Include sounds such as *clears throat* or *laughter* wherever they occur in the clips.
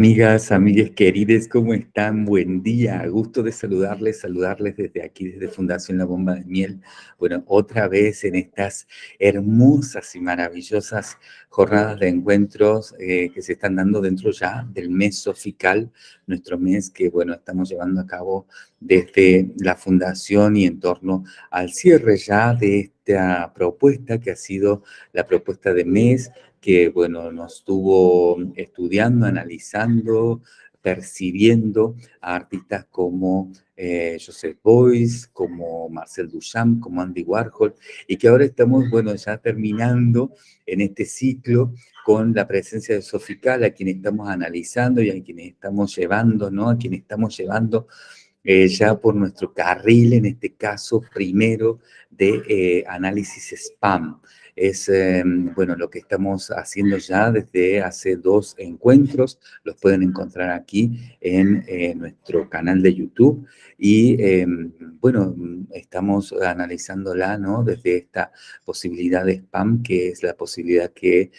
Amigas, amigas queridas, ¿cómo están? Buen día, gusto de saludarles, saludarles desde aquí, desde Fundación La Bomba de Miel. Bueno, otra vez en estas hermosas y maravillosas jornadas de encuentros eh, que se están dando dentro ya del mes sofical, nuestro mes que, bueno, estamos llevando a cabo desde la Fundación y en torno al cierre ya de esta propuesta que ha sido la propuesta de mes, que, bueno, nos estuvo estudiando, analizando, percibiendo a artistas como eh, Joseph Beuys, como Marcel Duchamp, como Andy Warhol, y que ahora estamos, bueno, ya terminando en este ciclo con la presencia de Sofical, a quien estamos analizando y a quien estamos llevando, ¿no? A quien estamos llevando eh, ya por nuestro carril, en este caso, primero de eh, análisis spam es em, bueno, lo que estamos haciendo ya desde hace dos encuentros. Los pueden encontrar aquí en eh, nuestro canal de YouTube. Y em, bueno, estamos analizándola ¿no? desde esta posibilidad de spam, que es la posibilidad que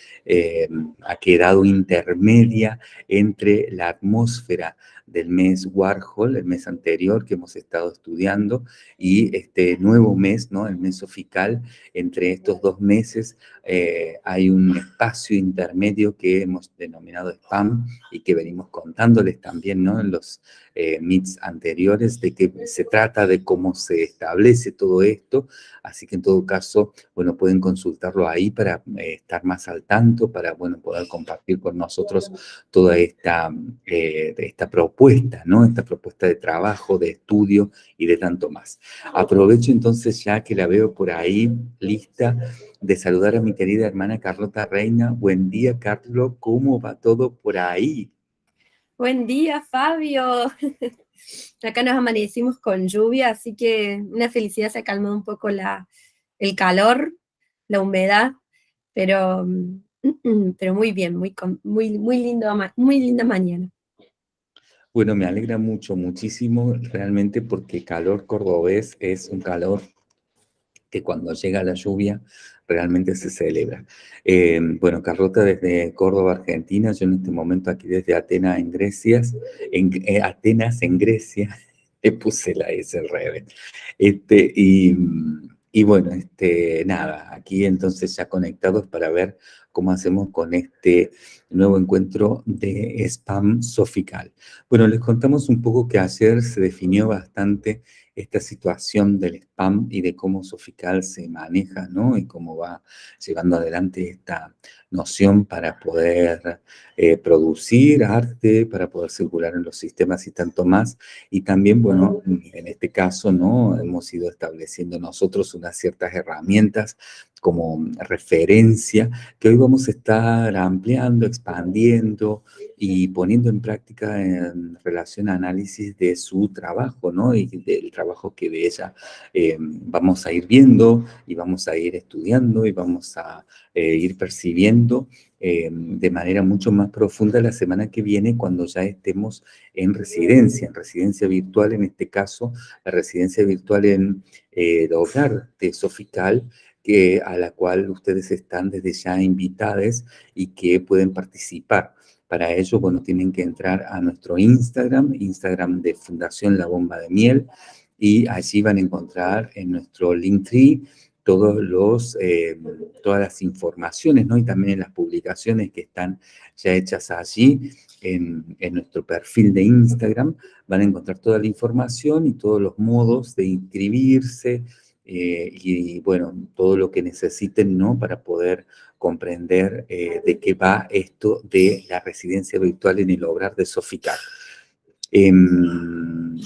ha quedado intermedia entre la atmósfera del mes Warhol, el mes anterior que hemos estado estudiando, y este nuevo mes, ¿no? el mes sofical, entre estos dos meses eh, hay un espacio intermedio que hemos denominado spam y que venimos contándoles también ¿no? en los eh, meets anteriores de que se trata de cómo se establece todo esto, así que en todo caso, bueno, pueden consultarlo ahí para eh, estar más al tanto, para, bueno, poder compartir con nosotros toda esta, eh, esta propuesta, ¿no? Esta propuesta de trabajo, de estudio y de tanto más. Aprovecho entonces ya que la veo por ahí lista de saludar a mi querida hermana Carlota Reina. Buen día, Carlos, ¿cómo va todo por ahí? Buen día, Fabio. *laughs* Acá nos amanecimos con lluvia, así que una felicidad se ha calmado un poco la, el calor, la humedad, pero, mm, pero muy bien, muy, muy, muy, lindo, muy linda mañana. Bueno, me alegra mucho, muchísimo, realmente, porque calor cordobés es un calor que cuando llega la lluvia realmente se celebra. Eh, bueno, Carlota desde Córdoba, Argentina, yo en este momento aquí desde Atenas, en Grecia, en eh, Atenas, en Grecia, *laughs* le puse la S al Este, y, y bueno, este, nada, aquí entonces ya conectados para ver cómo hacemos con este nuevo encuentro de spam sofical. Bueno, les contamos un poco que ayer se definió bastante esta situación del spam y de cómo Sofical se maneja, ¿no? Y cómo va llevando adelante esta noción para poder eh, producir arte, para poder circular en los sistemas y tanto más. Y también, bueno, en este caso, ¿no? Hemos ido estableciendo nosotros unas ciertas herramientas como referencia que hoy vamos a estar ampliando, expandiendo y poniendo en práctica en relación a análisis de su trabajo, ¿no? Y del trabajo que de ella eh, vamos a ir viendo y vamos a ir estudiando y vamos a eh, ir percibiendo eh, de manera mucho más profunda la semana que viene cuando ya estemos en residencia, en residencia virtual, en este caso, la residencia virtual en el hogar de Sofical, que, a la cual ustedes están desde ya invitadas y que pueden participar. Para ello, bueno, tienen que entrar a nuestro Instagram, Instagram de Fundación La Bomba de Miel, y allí van a encontrar en nuestro Linktree todos los, eh, todas las informaciones, ¿no? Y también en las publicaciones que están ya hechas allí, en, en, nuestro perfil de Instagram, van a encontrar toda la información y todos los modos de inscribirse, eh, y, bueno, todo lo que necesiten, ¿no? Para poder comprender eh, de qué va esto de la residencia virtual en el hogar de Soficar. Em,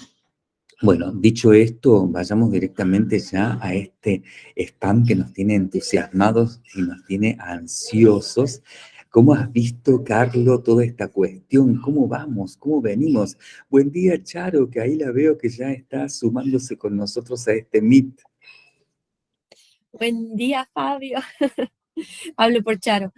bueno, dicho esto, vayamos directamente ya a este spam que nos tiene entusiasmados y nos tiene ansiosos. ¿Cómo has visto, Carlos, toda esta cuestión? ¿Cómo vamos? ¿Cómo venimos? Buen día, Charo, que ahí la veo que ya está sumándose con nosotros a este Meet. Buen día, Fabio. *laughs* Hablo por Charo.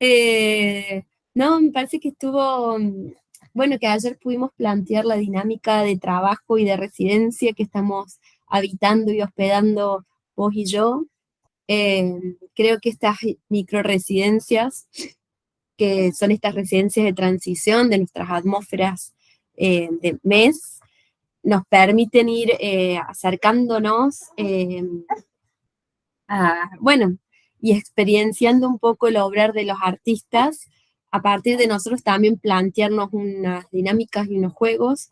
Eh, no, me parece que estuvo, mm, bueno, que ayer pudimos plantear la dinámica de trabajo y de residencia que estamos habitando y hospedando vos y yo. Eh, creo que estas micro residencias que son estas residencias de transición de nuestras atmósferas eh, de mes, nos permiten ir acercándonos a, bueno, y experienciando un poco el obrar de los artistas, a partir de nosotros también plantearnos unas dinámicas y unos juegos,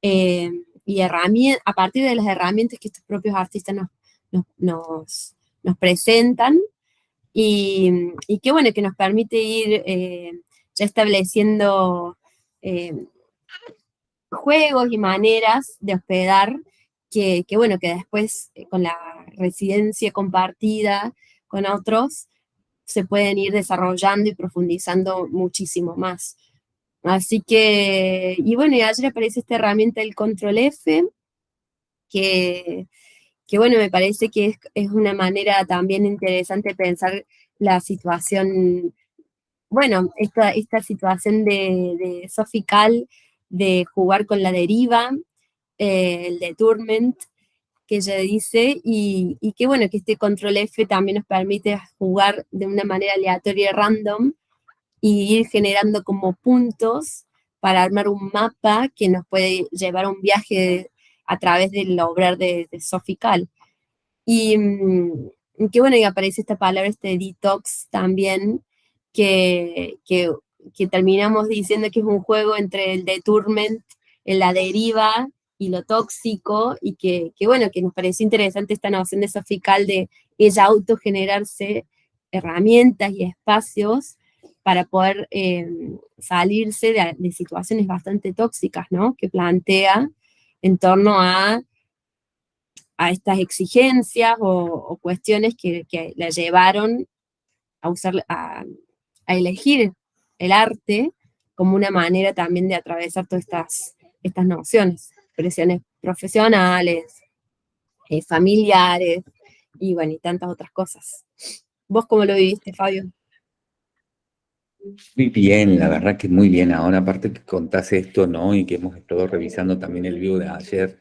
y herramientas, a partir de las herramientas que estos propios artistas nos, nos, nos presentan, y, y que bueno, que nos permite ir eh, ya estableciendo eh, juegos y maneras de hospedar que, que, bueno, que después eh, con la residencia compartida con otros se pueden ir desarrollando y profundizando muchísimo más. Así que, y bueno, y ayer aparece esta herramienta del Control F, que, que bueno, me parece que es, una manera también interesante pensar la situación, bueno, esta, esta situación de, de Sofical, de jugar con la deriva, eh, el de Tournament, que ella dice, y, y, que bueno, que este control F también nos permite jugar de una manera aleatoria random, y ir generando como puntos para armar un mapa que nos puede llevar a un viaje a través del obrar de, de Sofical. Y mm, qué bueno, y aparece esta palabra, este detox también, que, que, que, terminamos diciendo que es un juego entre el deturment, la deriva y lo tóxico, y que, que, bueno, que nos parece interesante esta noción de Sofical de ella autogenerarse herramientas y espacios para poder eh, salirse de, situaciones bastante tóxicas, ¿no? Que plantea en torno a, a estas exigencias o, cuestiones que, que, la llevaron a, usar, a, a, elegir el arte como una manera también de atravesar todas estas, estas nociones, presiones profesionales, eh, familiares, y bueno, y tantas otras cosas. ¿Vos cómo lo viviste, Fabio? Muy bien, la verdad que muy bien. Ahora, aparte que contás esto, ¿no? Y que hemos estado revisando también el vivo de ayer,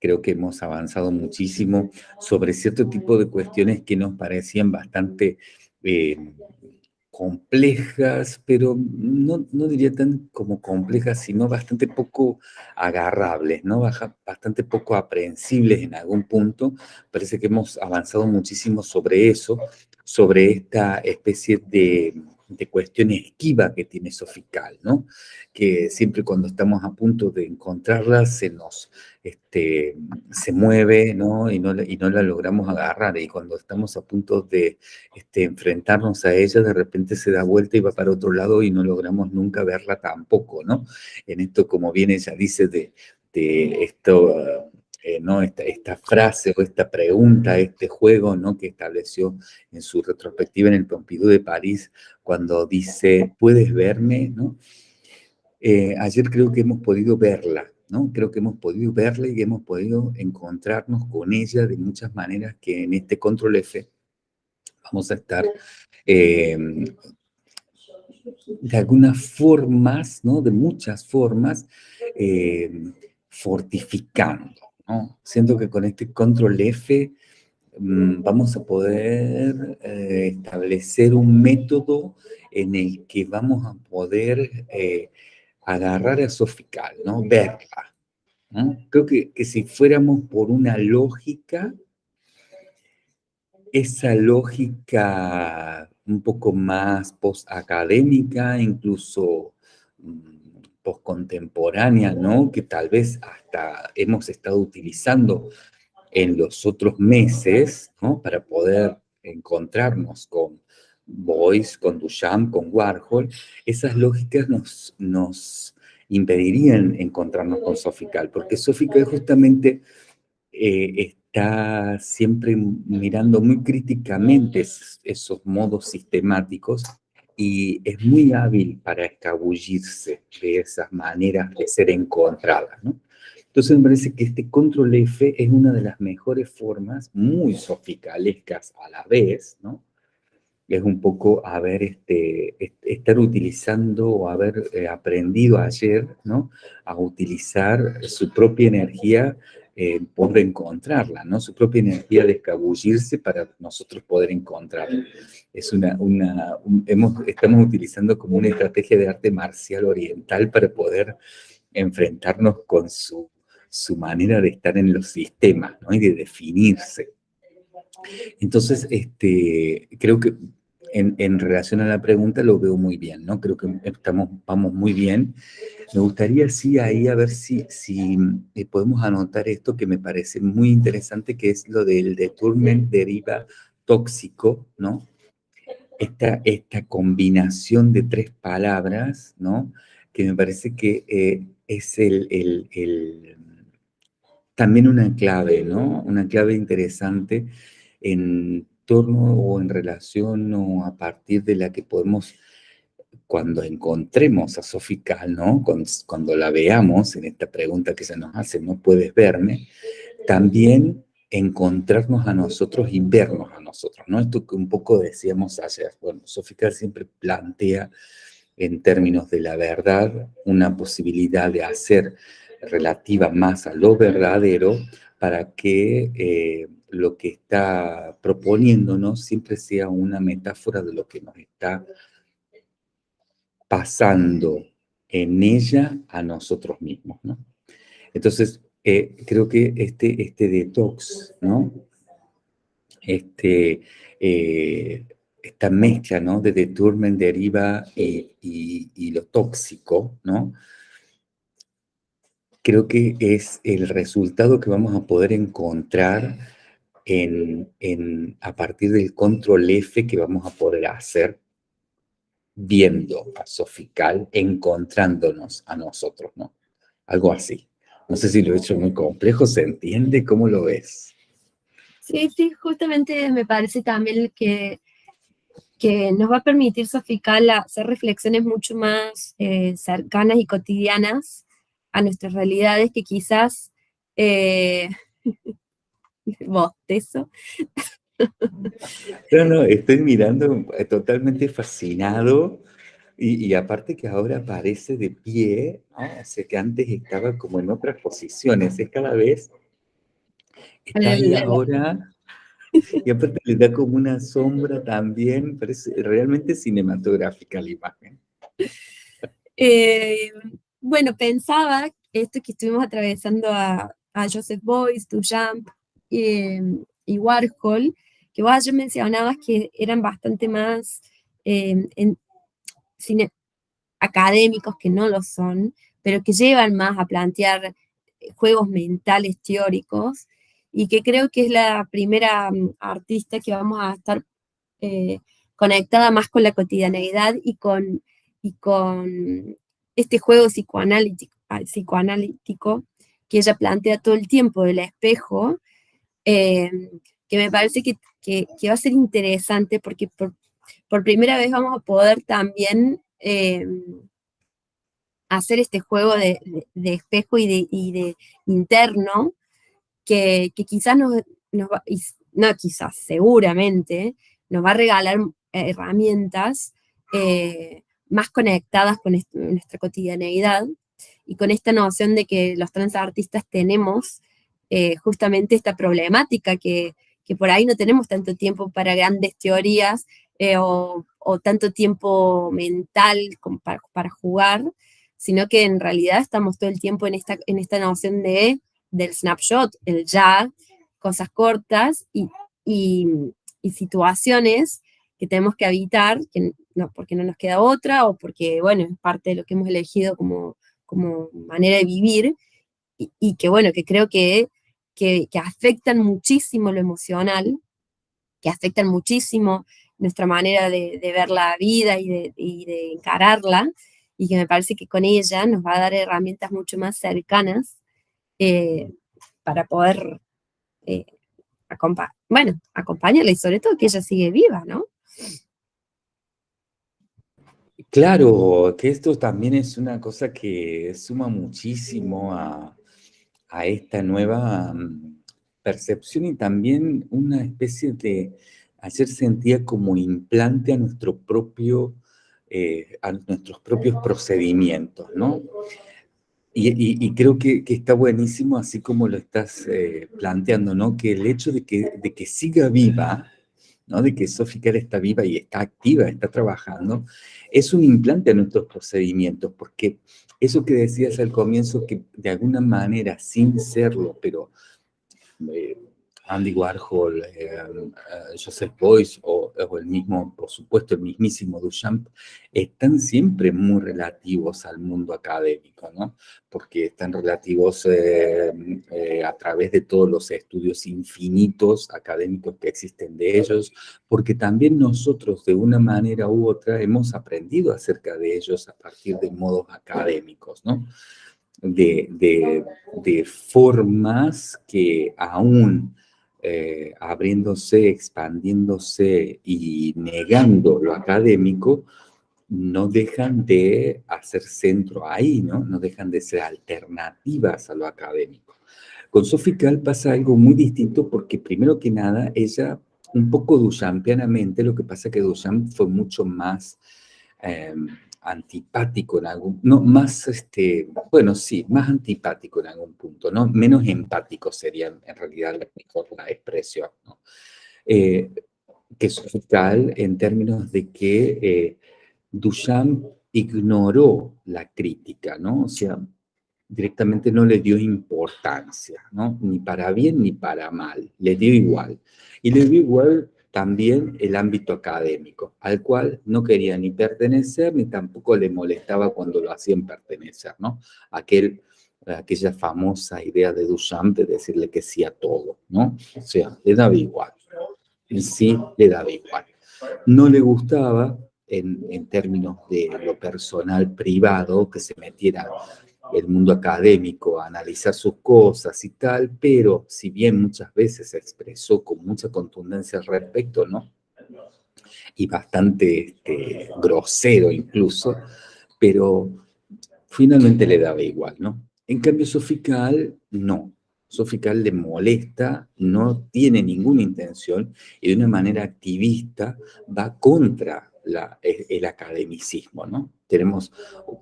creo que hemos avanzado muchísimo sobre cierto tipo de cuestiones que nos parecían bastante eh, complejas, pero no, no, diría tan como complejas, sino bastante poco agarrables, ¿no? Bastante poco aprehensibles en algún punto. Parece que hemos avanzado muchísimo sobre eso, sobre esta especie de de cuestión esquiva que tiene Sofical, ¿no? Que siempre cuando estamos a punto de encontrarla se nos, este, se mueve, ¿no? Y, ¿no? y no la logramos agarrar, y cuando estamos a punto de este, enfrentarnos a ella, de repente se da vuelta y va para otro lado y no logramos nunca verla tampoco, ¿no? En esto, como bien ella dice, de, de esto eh, ¿no? Esta, esta, frase o esta pregunta, este juego ¿no? que estableció en su retrospectiva en el Pompidou de París, cuando dice, ¿puedes verme? ¿no? Eh, ayer creo que hemos podido verla, ¿no? Creo que hemos podido verla y hemos podido encontrarnos con ella de muchas maneras que en este Control F vamos a estar eh, de algunas formas, ¿no? De muchas formas, fortificando, Siento que con este control F mm, vamos a poder eh, establecer un método en el que vamos a poder eh, agarrar a Sofical, ¿no? Verla. Creo que, que si fuéramos por una lógica, esa lógica un poco más post-académica, incluso mm, contemporánea, ¿no? Que tal vez hasta hemos estado utilizando en los otros meses, ¿no? Para poder encontrarnos con Boyce, con Duchamp, con Warhol, esas lógicas nos, nos impedirían encontrarnos con Sofical, porque Sofical justamente eh, está siempre mirando muy críticamente esos modos sistemáticos y es muy hábil para escabullirse de esas maneras de ser encontradas, ¿no? Entonces me parece que este control F es una de las mejores formas, muy sofisticalescas a la vez, ¿no? Es un poco haber, este, estar utilizando o haber eh, aprendido ayer, ¿no? A utilizar su propia energía eh, poder encontrarla, ¿no? Su propia energía de escabullirse para nosotros poder encontrarla. Es una, una hemos, estamos utilizando como una estrategia de arte marcial oriental para poder enfrentarnos con su, su manera de estar en los sistemas, ¿no? Y de definirse. Entonces, este, creo que en, relación a la pregunta lo veo muy bien, ¿no? Creo que estamos, vamos muy bien. Me gustaría, sí, ahí a ver si, si eh, podemos anotar esto que me parece muy interesante, que es lo del deturmen deriva tóxico, ¿no? Esta, esta combinación de tres palabras, ¿no? Que me parece que eh, es el, el, el, también una clave, ¿no? Una clave interesante en torno o en relación o a partir de la que podemos, cuando encontremos a Sofical, ¿no? Cuando, la veamos en esta pregunta que se nos hace, ¿no puedes verme? También encontrarnos a nosotros y vernos a nosotros, ¿no? Esto que un poco decíamos ayer. Bueno, Sofical siempre plantea en términos de la verdad una posibilidad de hacer relativa más a lo verdadero para que eh, lo que está proponiéndonos siempre sea una metáfora de lo que nos está pasando en ella a nosotros mismos, ¿no? Entonces, eh, creo que este, este detox, ¿no? Este, eh, esta mezcla, ¿no? De deturmen deriva y, y lo tóxico, ¿no? Creo que es el resultado que vamos a poder encontrar a partir del control F que vamos a poder hacer viendo a Sofical, encontrándonos a nosotros, ¿no? Algo así. No sé si lo he hecho muy complejo, ¿se entiende? ¿Cómo lo ves? Sí, sí, justamente me parece también que, que nos va a permitir Sofical hacer reflexiones mucho más eh, cercanas y cotidianas a nuestras realidades que quizás eh, *laughs* *laughs* bostezo. No, no, estoy mirando eh, totalmente fascinado y, aparte que ahora aparece de pie, ¿no? o que antes estaba como en otras posiciones, es cada vez, está ahí ahora, y aparte le da como una sombra también, parece realmente cinematográfica la imagen. Eh, bueno, pensaba esto que estuvimos atravesando a, a Joseph Boyce, Duchamp, Em, y Warhol, que vos ayer mencionabas que eran bastante más cine, académicos, que no lo son, pero que llevan más a plantear eh, juegos mentales teóricos, y que creo que es la primera mm, artista que vamos a estar eh, conectada más con la cotidianeidad y con, este juego psicoanalítico, psicoanalítico que ella plantea todo el tiempo del espejo, Em, que me parece que, va a ser interesante porque por, primera vez vamos a poder también em, hacer este juego de, espejo y de, interno que, quizás nos, va, no quizás, seguramente, nos va a regalar herramientas eh, más conectadas con nuestra cotidianeidad y con esta noción de que los transartistas tenemos eh, justamente esta problemática que, por ahí no tenemos tanto tiempo para grandes teorías eh, o, tanto tiempo mental como para, jugar, sino que en realidad estamos todo el tiempo en esta, en esta noción de, del snapshot, el ya, cosas cortas y, situaciones que tenemos que evitar, que no, porque no nos queda otra o porque, bueno, es parte de lo que hemos elegido como, como manera de vivir, y, y, que bueno, que creo que que, afectan muchísimo lo emocional, que afectan muchísimo nuestra manera de, ver la vida y de, encararla, y que me parece que con ella nos va a dar herramientas mucho más cercanas eh, para poder eh, bueno, acompañarla y sobre todo que ella sigue viva, ¿no? Claro, que esto también es una cosa que suma muchísimo a, a esta nueva mm, percepción y también una especie de hacer sentía como implante a nuestro propio, eh, a nuestros propios procedimientos, ¿no? y, creo que, está buenísimo, así como lo estás eh, planteando, ¿no? Que el hecho de que, de que siga viva, ¿no? De que Soficar está viva y está activa, está trabajando, es un implante a nuestros procedimientos, porque eso que decías al comienzo, que de alguna manera, sin serlo, pero eh, Andy Warhol, eh, eh, Joseph Beuys o, el mismo, por supuesto, el mismísimo Duchamp, están siempre muy relativos al mundo académico, ¿no? Porque están relativos eh, a través de todos los estudios infinitos académicos que existen de ellos, porque también nosotros, de una manera u otra, hemos aprendido acerca de ellos a partir de modos académicos, ¿no? De, de, de formas que aún eh, abriéndose, expandiéndose y negando lo académico, no dejan de hacer centro ahí, ¿no? No dejan de ser alternativas a lo académico. Con Sofical pasa algo muy distinto porque primero que nada, ella, un poco duchampianamente, lo que pasa que Duchamp fue mucho más... Em, antipático en algún, no, más, este, bueno, sí, más antipático en algún punto, ¿no? Menos empático sería en realidad la expresión, ¿no? Eh, que en términos de que eh, Duchamp ignoró la crítica, ¿no? O sea, directamente no le dio importancia, ¿no? Ni para bien ni para mal, le dio igual. Y le dio igual también el ámbito académico, al cual no quería ni pertenecer, ni tampoco le molestaba cuando lo hacían pertenecer, ¿no? Aquel, aquella famosa idea de Duchamp de decirle que sí a todo, ¿no? O sea, le daba igual, en sí le daba igual. No le gustaba, en, en términos de lo personal privado, que se metiera el mundo académico, analizar sus cosas y tal, pero si bien muchas veces se expresó con mucha contundencia al respecto, ¿no? Y bastante este, grosero incluso, pero finalmente le daba igual, ¿no? En cambio, Sofical, no. Sofical le molesta, no tiene ninguna intención y de una manera activista va contra el academicismo, ¿no? Tenemos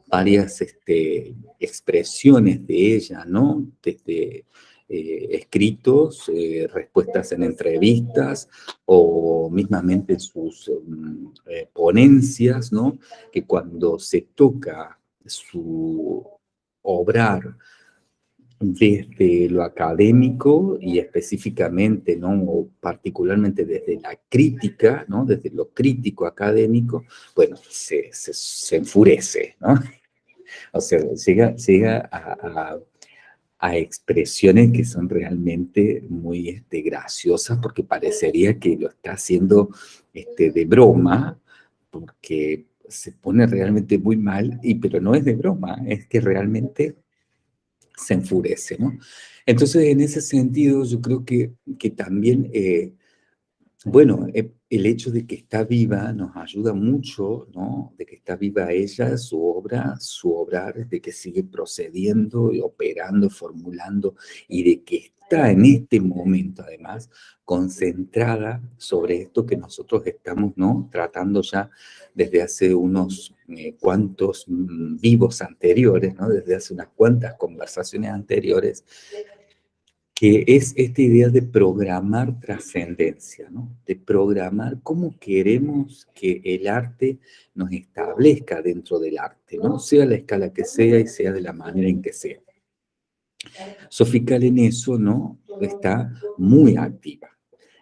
varias este, expresiones de ella, ¿no? Desde eh, escritos, eh, respuestas en entrevistas o mismamente sus mm, eh, ponencias, ¿no? Que cuando se toca su obrar desde lo académico y específicamente, ¿no? o particularmente desde la crítica, ¿no? desde lo crítico académico, bueno, se, enfurece, ¿no? *laughs* O sea, llega, llega a, a, expresiones que son realmente muy este, graciosas porque parecería que lo está haciendo este, de broma, porque se pone realmente muy mal, y, pero no es de broma, es que realmente se enfurece, ¿no? Entonces, en ese sentido, yo creo que, que también, eh, bueno, eh, el hecho de que está viva nos ayuda mucho, ¿no? De que está viva ella, su obra, su obrar, de que sigue procediendo y operando, formulando, y de que está en este momento, además, concentrada sobre esto que nosotros estamos, ¿no? Tratando ya desde hace unos eh, cuantos mm, vivos anteriores, ¿no? desde hace unas cuantas conversaciones anteriores, que es esta idea de programar trascendencia, ¿no? de programar cómo queremos que el arte nos establezca dentro del arte, ¿no? sea la escala que sea y sea de la manera en que sea. Sofical en eso ¿no? está muy activa.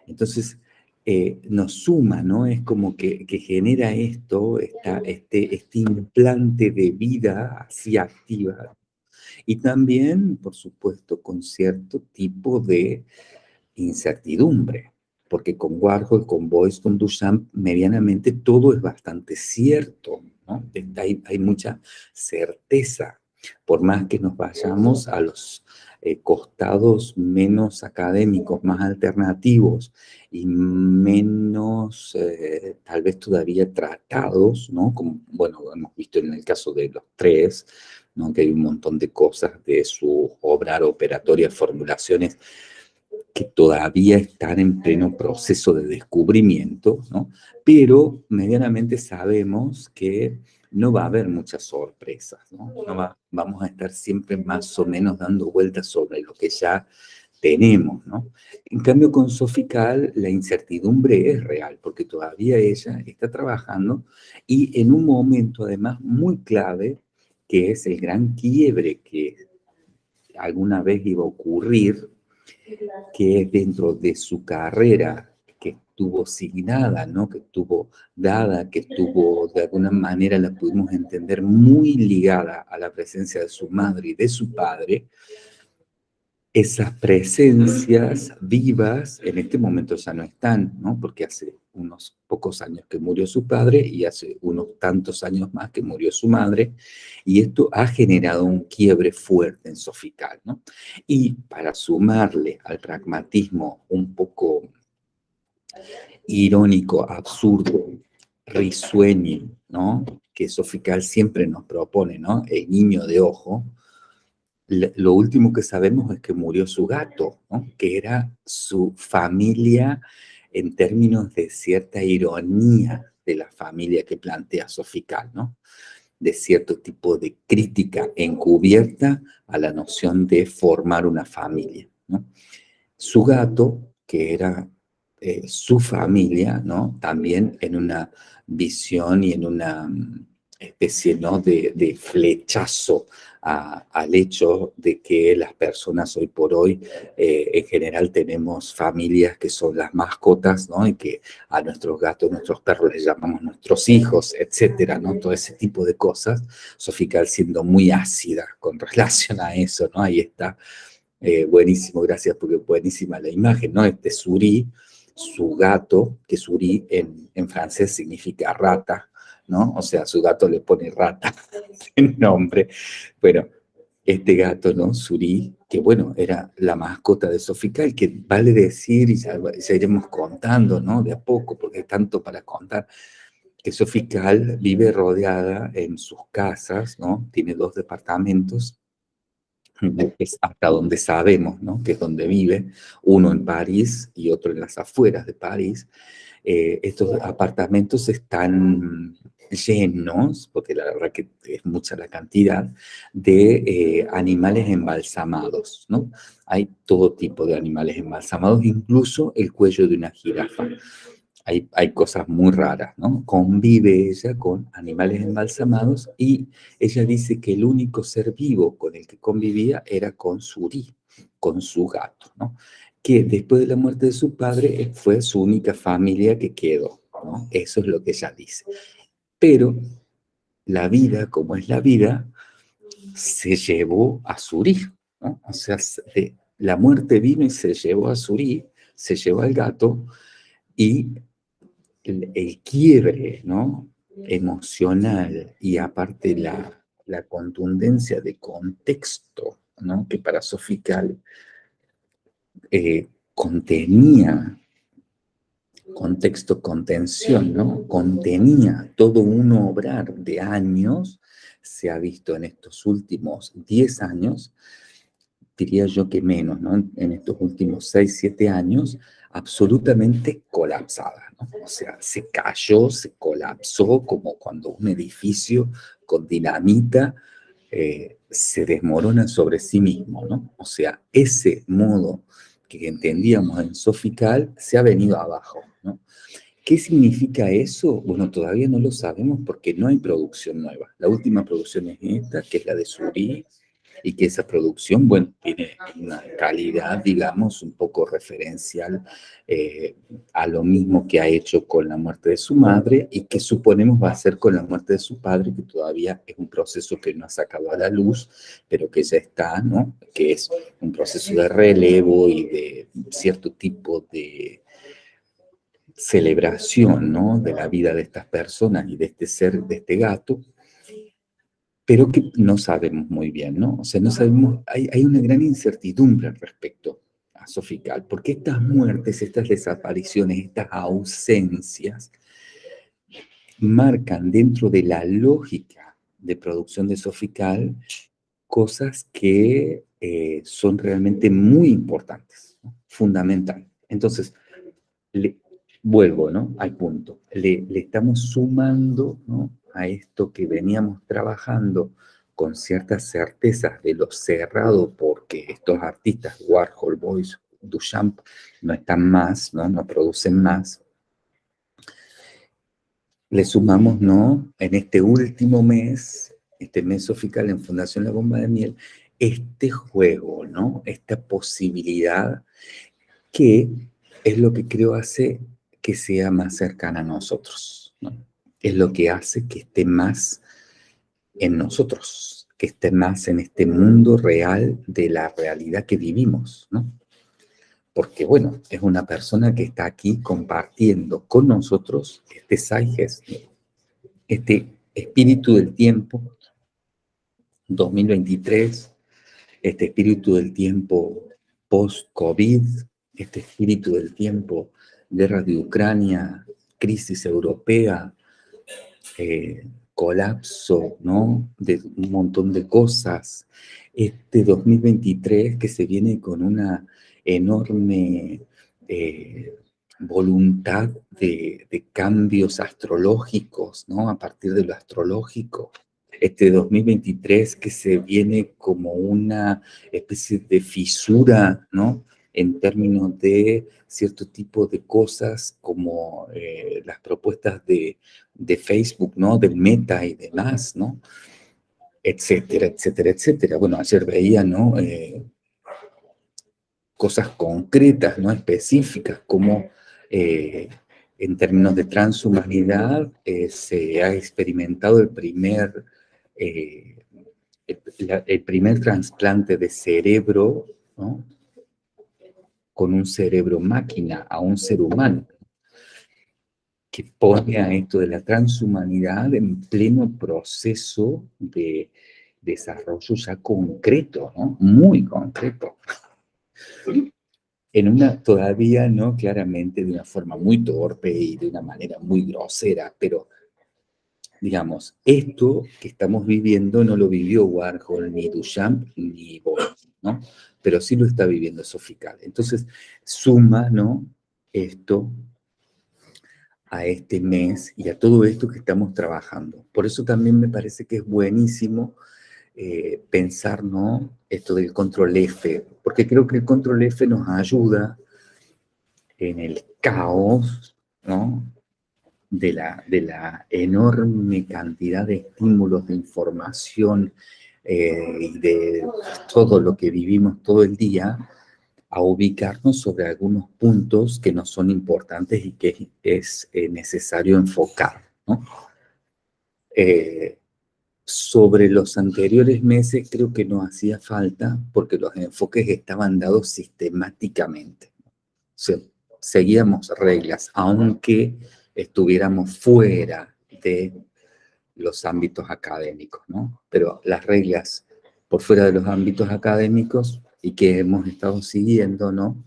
Entonces, eh, nos suma, ¿no? Es como que, genera esto, este, este implante de vida así activa. Y también, por supuesto, con cierto tipo de incertidumbre, porque con Warhol, con Boyce, con Duchamp, medianamente todo es bastante cierto, ¿no? Hay, hay mucha certeza, por más que nos vayamos a los eh, costados menos académicos, más alternativos y menos, eh, tal vez todavía tratados, ¿no? Como, bueno, hemos visto en el caso de los tres, ¿no? Que hay un montón de cosas de su obra operatoria, formulaciones que todavía están en pleno proceso de descubrimiento, ¿no? Pero medianamente sabemos que no va a haber muchas sorpresas, ¿no? vamos a estar siempre más o menos dando vueltas sobre lo que ya tenemos, ¿no? En cambio, con Sofical la incertidumbre es real, porque todavía ella está trabajando y en un momento además muy clave, que es el gran quiebre que alguna vez iba a ocurrir, que es dentro de su carrera que estuvo signada, ¿no? que estuvo dada, que estuvo de alguna manera, la pudimos entender, muy ligada a la presencia de su madre y de su padre, esas presencias vivas en este momento ya no están, ¿no? Porque hace unos pocos años que murió su padre y hace unos tantos años más que murió su madre, y esto ha generado un quiebre fuerte en Sofical, ¿no? Y para sumarle al pragmatismo un poco irónico, absurdo, risueño, ¿no? Que Sofical siempre nos propone, ¿no? El niño de ojo, lo último que sabemos es que murió su gato, que era su familia en términos de cierta ironía de la familia que plantea Sofical, ¿no? de cierto tipo de crítica encubierta a la noción de formar una familia. Su gato, que era eh, su familia, ¿no? también en una visión y en una mm, especie ¿no? de flechazo al hecho de que las personas hoy por hoy eh, en general tenemos familias que son las mascotas, ¿no? Y que a nuestros gatos, nuestros perros les llamamos nuestros hijos, etcétera, ¿no? Todo ese tipo de cosas. Sofical siendo muy ácida con relación a eso, ¿no? Ahí está. Eh, buenísimo, gracias porque buenísima la imagen, ¿no? Este Suri, su gato, que Suri en, en francés significa rata, ¿no? O sea, su gato le pone rata *laughs* en nombre. Bueno, este gato, ¿no? Suri, que bueno, era la mascota de Sofical, que vale decir, y ya, iremos contando, ¿no? De a poco, porque hay tanto para contar, que Sofical vive rodeada en sus casas, ¿no? Tiene dos departamentos, es hasta donde sabemos, ¿no? Que es donde vive, uno en París y otro en las afueras de París. Eh, estos apartamentos están llenos, porque la verdad que es mucha la cantidad, de eh, animales embalsamados, ¿no? Hay todo tipo de animales embalsamados, incluso el cuello de una jirafa. Hay, hay, cosas muy raras, ¿no? Convive ella con animales embalsamados y ella dice que el único ser vivo con el que convivía era con Suri, con su gato, ¿no? Que después de la muerte de su padre fue su única familia que quedó, ¿no? Eso es lo que ella dice. Pero la vida, como es la vida, se llevó a Surí, ¿no? O sea, la muerte vino y se llevó a Surí, se llevó al gato, y el, quiebre, ¿no? emocional y aparte la, contundencia de contexto, ¿no? que para Sofical eh, contenía contexto contención, ¿no? Contenía todo un obrar de años, se ha visto en estos últimos 10 años, diría yo que menos, ¿no? En estos últimos 6, 7 años, absolutamente colapsada, ¿no? O sea, se cayó, se colapsó como cuando un edificio con dinamita eh, se desmorona sobre sí mismo, ¿no? O sea, ese modo que entendíamos en Sofical se ha venido abajo, ¿no? ¿Qué significa eso? Bueno, todavía no lo sabemos porque no hay producción nueva. La última producción es esta, que es la de Suri, y que esa producción, bueno, tiene una calidad, digamos, un poco referencial eh, a lo mismo que ha hecho con la muerte de su madre y que suponemos va a hacer con la muerte de su padre, que todavía es un proceso que no ha sacado a la luz, pero que ya está, ¿no? Que es un proceso de relevo y de cierto tipo de celebración, ¿no? De la vida de estas personas y de este ser, de este gato, pero que no sabemos muy bien, ¿no? O sea, no sabemos, hay, hay una gran incertidumbre respecto a Sofical, porque estas muertes, estas desapariciones, estas ausencias, marcan dentro de la lógica de producción de Sofical cosas que eh, son realmente muy importantes, ¿no? fundamental. Entonces, le, vuelvo ¿no? al punto, le, le estamos sumando ¿no? A esto que veníamos trabajando con ciertas certezas de lo cerrado porque estos artistas, Warhol, Boyce, Duchamp, no están más, no, no producen más, le sumamos, ¿no? En este último mes, este mes oficial en Fundación La Bomba de Miel, este juego, ¿no? Esta posibilidad que es lo que creo hace que sea más cercana a nosotros, ¿no? Es lo que hace que esté más en nosotros, que esté más en este mundo real de la realidad que vivimos, ¿no? Porque, bueno, es una persona que está aquí compartiendo con nosotros este Saiges, este espíritu del tiempo 2023, este espíritu del tiempo post-COVID, este espíritu del tiempo guerra de Ucrania, crisis europea, colapso, ¿no? De un montón de cosas. Este 2023 que se viene con una enorme eh, voluntad de, de, cambios astrológicos, ¿no? A partir de lo astrológico, este 2023 que se viene como una especie de fisura, ¿no? En términos de cierto tipo de cosas como eh, las propuestas de, de, Facebook, ¿no? Del meta y demás, ¿no? Etcétera, etcétera, etcétera. Bueno, ayer veía, ¿no? Eh, cosas concretas, ¿no? Específicas, como eh, en términos de transhumanidad se ha experimentado el primer el, primer trasplante de cerebro, con un cerebro máquina a un ser humano, que pone a esto de la transhumanidad en pleno proceso de desarrollo ya concreto, ¿no? muy concreto. En una, todavía no claramente de una forma muy torpe y de una manera muy grosera, pero digamos, esto que estamos viviendo no lo vivió Warhol, ni Duchamp, ni Bosch, ¿no? Pero sí lo está viviendo Sofical. Entonces, suma, ¿no? Esto a este mes y a todo esto que estamos trabajando. Por eso también me parece que es buenísimo eh, pensar, ¿no? Esto del control F, porque creo que el control F nos ayuda en el caos, ¿no? de la, de la enorme cantidad de estímulos, de información eh, y de todo lo que vivimos todo el día, a ubicarnos sobre algunos puntos que nos son importantes y que es eh, necesario enfocar. Eh, sobre los anteriores meses creo que no hacía falta porque los enfoques estaban dados sistemáticamente. seguíamos reglas, aunque estuviéramos fuera de los ámbitos académicos, ¿no? Pero las reglas por fuera de los ámbitos académicos y que hemos estado siguiendo, ¿no?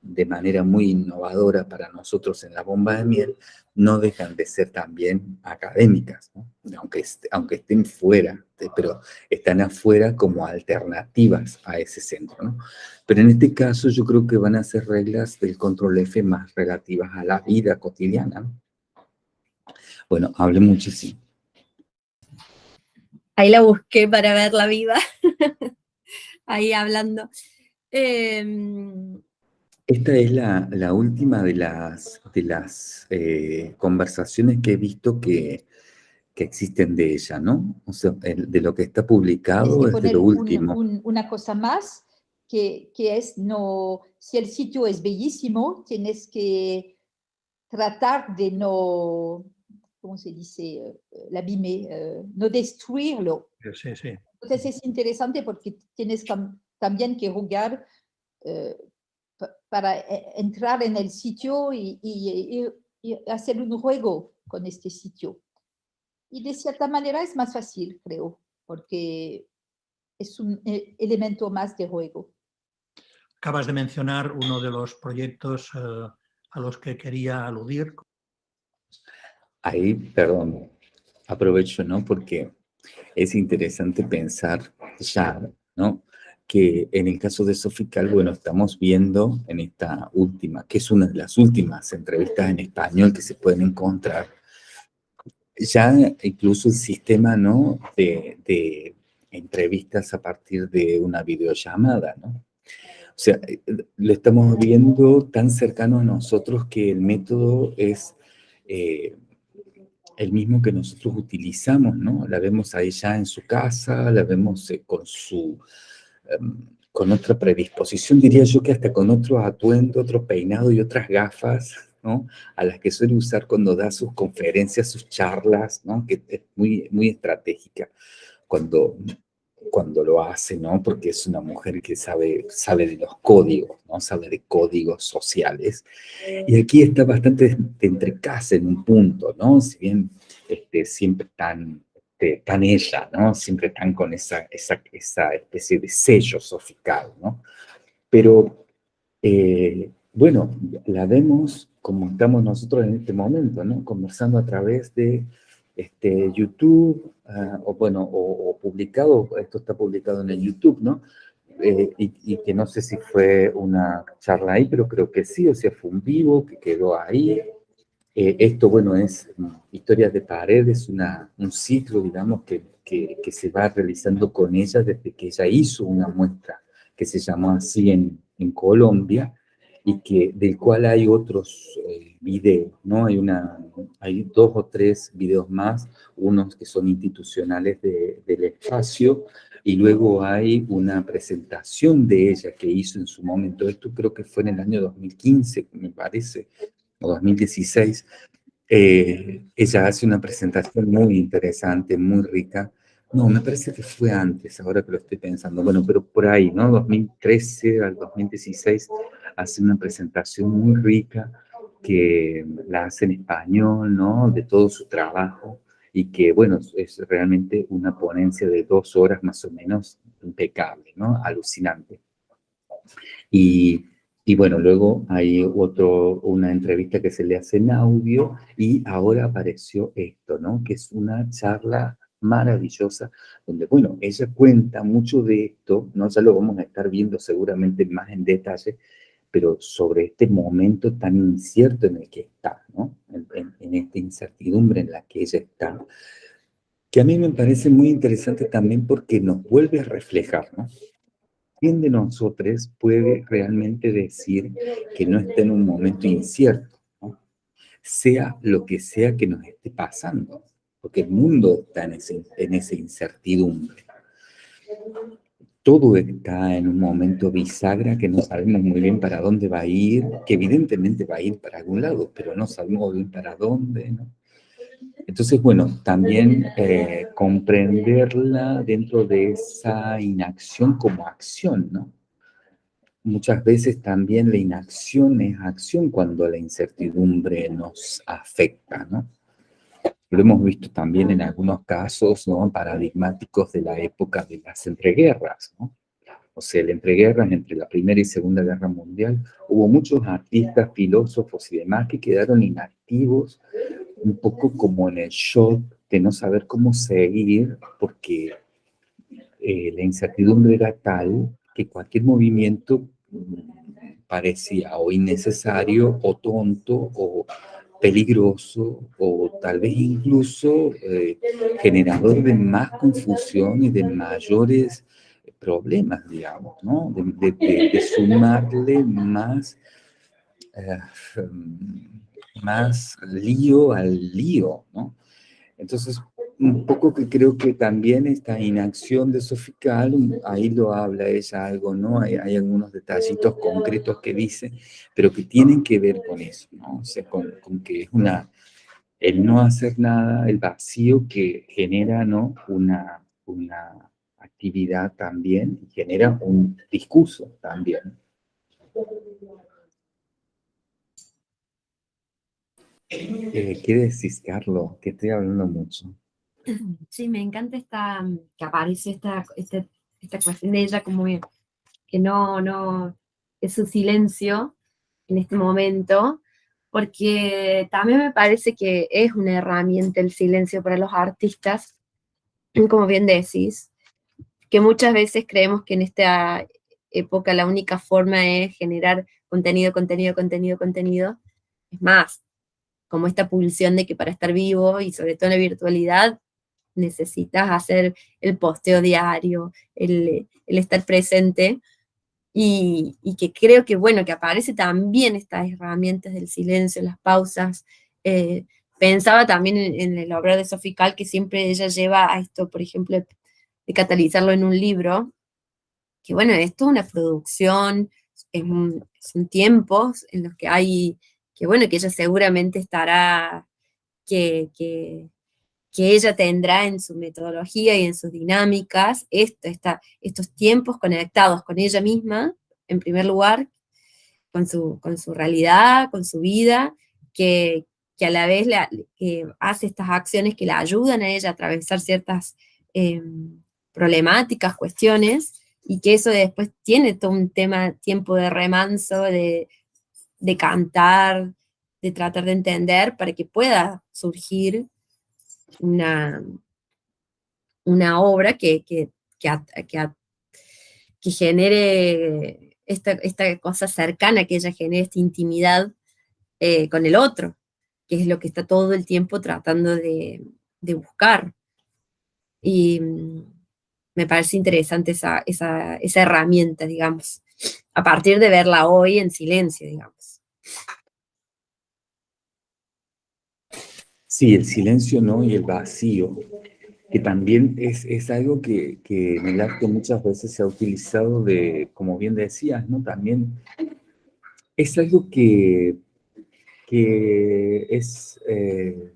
De manera muy innovadora para nosotros en la bomba de miel, no dejan de ser también académicas, ¿no? aunque, aunque estén fuera, pero están afuera como alternativas a ese centro. ¿no? Pero en este caso yo creo que van a ser reglas del control F más relativas a la vida cotidiana, ¿no? Bueno, hablé muchísimo. Ahí la busqué para ver la vida. *laughs* Ahí hablando. Em, Esta es la, última de las, de las eh, conversaciones que he visto que, existen de ella, ¿no? O sea, de lo que está publicado es, de lo último. una cosa más, que, que, es, no, si el sitio es bellísimo, tienes que tratar de no, ¿cómo se dice? Eh, eh, l'abîmer, eh, no destruirlo. Sí, sí. Entonces es interesante porque tienes también que jugar para entrar en el sitio y, y, hacer un juego con este sitio. Y de cierta manera es más fácil, creo, porque es un elemento más de juego. Acabas de mencionar uno de los proyectos a los que quería aludir, ahí, perdón, aprovecho, ¿no? Porque es interesante pensar ya, ¿no? Que en el caso de Sofical, bueno, estamos viendo en esta última, que es una de las últimas entrevistas en español que se pueden encontrar, ya incluso el sistema ¿no? de, entrevistas a partir de una videollamada, ¿no? O sea, eh, lo estamos viendo tan cercano a nosotros que el método es eh, el mismo que nosotros utilizamos, ¿no? La vemos ahí ya en su casa, la vemos eh, con su... Em, con otra predisposición, diría yo que hasta con otro atuendo, otro peinado y otras gafas, ¿no? A las que suele usar cuando da sus conferencias, sus charlas, ¿no? Que es muy, muy estratégica cuando cuando lo hace, ¿no? Porque es una mujer que sabe, sabe de los códigos, ¿no? Sabe de códigos sociales. Y aquí está bastante entre casa en un punto, ¿no? Si bien este, siempre tan, este, tan ella, ¿no? Siempre están con esa, esa, esa especie de sello sofical, ¿no? Pero, eh, bueno, la vemos como estamos nosotros en este momento, ¿no? Conversando a través de este, YouTube, ah, o bueno, o, publicado, esto está publicado en el YouTube, ¿no? Eh, y, que no sé si fue una charla ahí, pero creo que sí, o sea, fue un vivo que quedó ahí. Eh, esto, bueno, es Historias de Paredes, una, un ciclo, digamos, que, que, que, se va realizando con ella desde que ella hizo una muestra que se llamó así en, en Colombia, y que, del cual hay otros eh, videos, ¿no? Hay, una, hay dos o tres videos más, unos que son institucionales del espacio, y luego hay una presentación de ella que hizo en su momento, esto creo que fue en el año 2015, me parece, o 2016, eh, ella hace una presentación muy interesante, muy rica, no, me parece que fue antes, ahora que lo estoy pensando. Bueno, pero por ahí, ¿no? 2013 al 2016 hace una presentación muy rica que la hace en español, ¿no? De todo su trabajo y que, bueno, es realmente una ponencia de dos horas más o menos impecable, ¿no? Alucinante. Y, y bueno, luego hay otro, una entrevista que se le hace en audio y ahora apareció esto, ¿no? Que es una charla maravillosa, donde, bueno, ella cuenta mucho de esto, ¿no? Ya lo vamos a estar viendo seguramente más en detalle, pero sobre este momento tan incierto en el que está, ¿no? En, esta incertidumbre en la que ella está, que a mí me parece muy interesante también porque nos vuelve a reflejar, ¿no? ¿Quién de nosotros puede realmente decir que no está en un momento incierto? Sea lo que sea que nos esté pasando porque el mundo está en esa incertidumbre. Todo está en un momento bisagra que no sabemos muy bien para dónde va a ir, que evidentemente va a ir para algún lado, pero no sabemos bien para dónde, ¿no? Entonces, bueno, también eh, comprenderla dentro de esa inacción como acción, ¿no? Muchas veces también la inacción es acción cuando la incertidumbre nos afecta, ¿no? Lo hemos visto también en algunos casos ¿no? paradigmáticos de la época de las entreguerras. ¿no? O sea, el entreguerras entre la Primera y Segunda Guerra Mundial, hubo muchos artistas, filósofos y demás que quedaron inactivos, un poco como en el shock de no saber cómo seguir, porque eh, la incertidumbre era tal que cualquier movimiento mm, parecía o innecesario o tonto o peligroso o tal vez incluso eh, generador de más confusión y de mayores problemas, digamos, ¿no? De, sumarle más, eh, más lío al lío, ¿no? Entonces, un poco que creo que también esta inacción de Sofical, ahí lo habla ella algo, ¿no? Hay, algunos detallitos concretos que dice, pero que tienen que ver con eso, ¿no? O sea, con, con, que es una, el no hacer nada, el vacío que genera, ¿no? Una, una actividad también, genera un discurso también. Eh, ¿Qué decís, Carlos? Que estoy hablando mucho. Sí, me encanta esta, que aparece esta, esta, esta cuestión de ella como que no, no, es su silencio en este momento, porque también me parece que es una herramienta el silencio para los artistas, como bien decís, que muchas veces creemos que en esta época la única forma es generar contenido, contenido, contenido, contenido. Es más, como esta pulsión de que para estar vivo, y sobre todo en la virtualidad, necesitas hacer el posteo diario, el, estar presente, y, que creo que, bueno, que aparece también estas herramientas del silencio, las pausas. Eh, pensaba también en, el obra de Sofical, que siempre ella lleva a esto, por ejemplo, de catalizarlo en un libro, que bueno, esto es una producción, son tiempos en los que hay, que bueno, que ella seguramente estará, que, ella tendrá en su metodología y en sus dinámicas, esto, estos tiempos conectados con ella misma, en primer lugar, con su, con su realidad, con su vida, que, que a la vez hace estas acciones que la ayudan a ella a atravesar ciertas em, problemáticas, cuestiones, y que eso después tiene todo un tema, tiempo de remanso, de, cantar, de tratar de entender para que pueda surgir una, una obra que, que, que, genere esta, esta, cosa cercana, que ella genere esta intimidad eh, con el otro, que es lo que está todo el tiempo tratando de, de buscar. Y, me parece interesante esa, esa, esa herramienta, digamos, a partir de verla hoy en silencio, digamos. Sí, el silencio no y el vacío, que también es, es algo que, que, en el arte muchas veces se ha utilizado de, como bien decías, ¿no? También es algo que, que es, eh,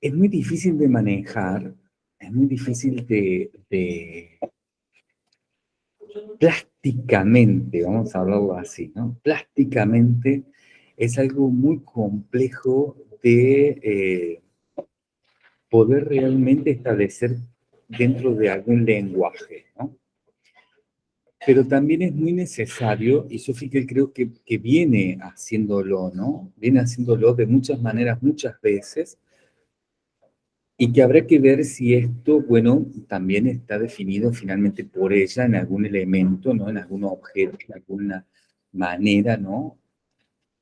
es muy difícil de manejar es muy difícil de, plásticamente, vamos a hablarlo así, ¿no? Plásticamente es algo muy complejo de eh, poder realmente establecer dentro de algún lenguaje, ¿no? Pero también es muy necesario, y Sofi que creo que, que viene haciéndolo, ¿no? Viene haciéndolo de muchas maneras, muchas veces, y que habrá que ver si esto, bueno, también está definido finalmente por ella en algún elemento, ¿no? En algún objeto, en alguna manera, ¿no?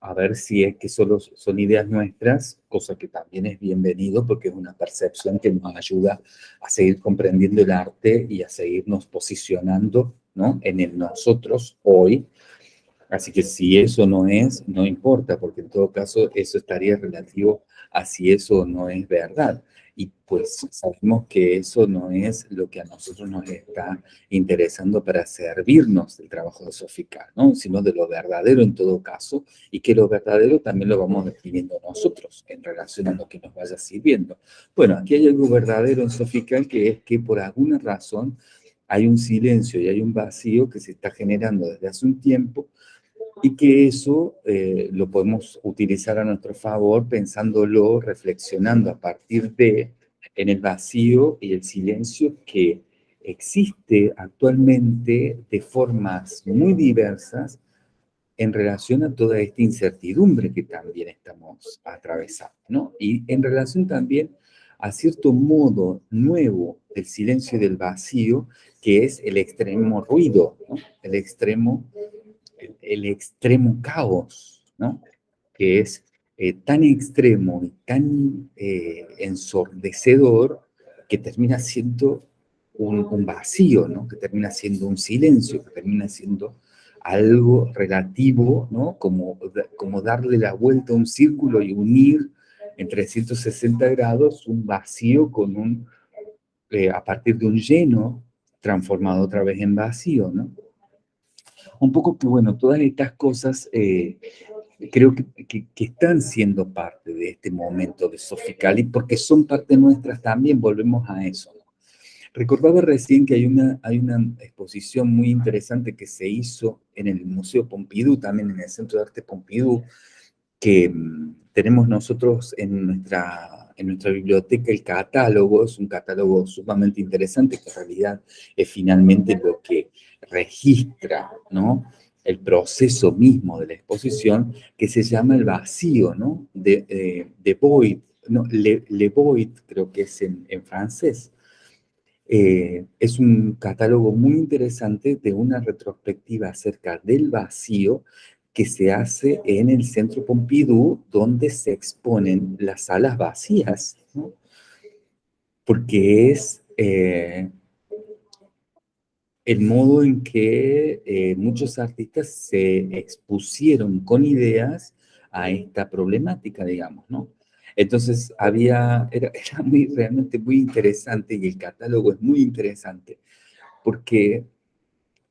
A ver si es que solo son ideas nuestras, cosa que también es bienvenido porque es una percepción que nos ayuda a seguir comprendiendo el arte y a seguirnos posicionando, ¿no? En el nosotros hoy. Así que si eso no es, no importa, porque en todo caso eso estaría relativo a si eso no es verdad y pues sabemos que eso no es lo que a nosotros nos está interesando para servirnos del trabajo de Sofica, ¿no? sino de lo verdadero en todo caso, y que lo verdadero también lo vamos definiendo nosotros en relación a lo que nos vaya sirviendo. Bueno, aquí hay algo verdadero en Sofica que es que por alguna razón hay un silencio y hay un vacío que se está generando desde hace un tiempo y que eso eh, lo podemos utilizar a nuestro favor pensándolo, reflexionando a partir de en el vacío y el silencio que existe actualmente de formas muy diversas en relación a toda esta incertidumbre que también estamos atravesando, ¿no? Y en relación también a cierto modo nuevo del silencio y del vacío, que es el extremo ruido. El extremo el, extremo caos, ¿no? Que es eh, tan extremo y tan eh, ensordecedor que termina siendo un, vacío, ¿no? Que termina siendo un silencio, que termina siendo algo relativo, ¿no? Como, como darle la vuelta a un círculo y unir en 360 grados un vacío con un, eh, a partir de un lleno transformado otra vez en vacío, ¿no? Un poco que, bueno, todas estas cosas eh, creo que, que, están siendo parte de este momento de Soficali, porque son parte nuestras también, volvemos a eso. Recordaba recién que hay una, hay una exposición muy interesante que se hizo en el Museo Pompidou, también en el Centro de Arte Pompidou, que mm, tenemos nosotros en nuestra, en nuestra biblioteca el catálogo, es un catálogo sumamente interesante que en realidad es finalmente lo que registra ¿no? el proceso mismo de la exposición que se llama el vacío, ¿no? De, eh, de void, no, le, le, void creo que es en, francés. Eh, es un catálogo muy interesante de una retrospectiva acerca del vacío que se hace en el Centro Pompidou, donde se exponen las salas vacías, porque es eh, el modo en que eh, muchos artistas se expusieron con ideas a esta problemática, digamos, ¿no? Entonces había, era, era muy, realmente muy interesante y el catálogo es muy interesante, porque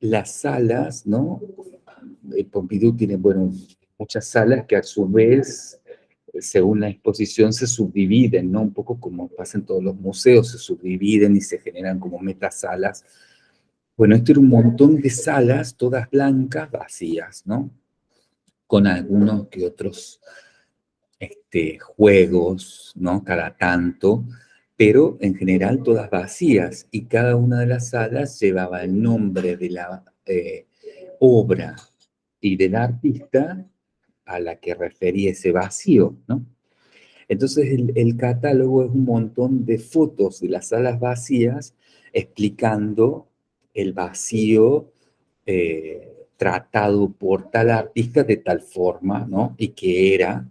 las salas, ¿no? El Pompidou tiene, bueno, muchas salas que a su vez, según la exposición, se subdividen, ¿no? Un poco como pasa en todos los museos, se subdividen y se generan como metasalas. Bueno, esto era un montón de salas, todas blancas, vacías, ¿no? Con algunos que otros este, juegos, ¿no? Cada tanto, pero en general todas vacías, y cada una de las salas llevaba el nombre de la eh, obra y del artista a la que refería ese vacío, ¿no? Entonces el, catálogo es un montón de fotos de las salas vacías explicando el vacío eh, tratado por tal artista de tal forma, ¿no? Y que era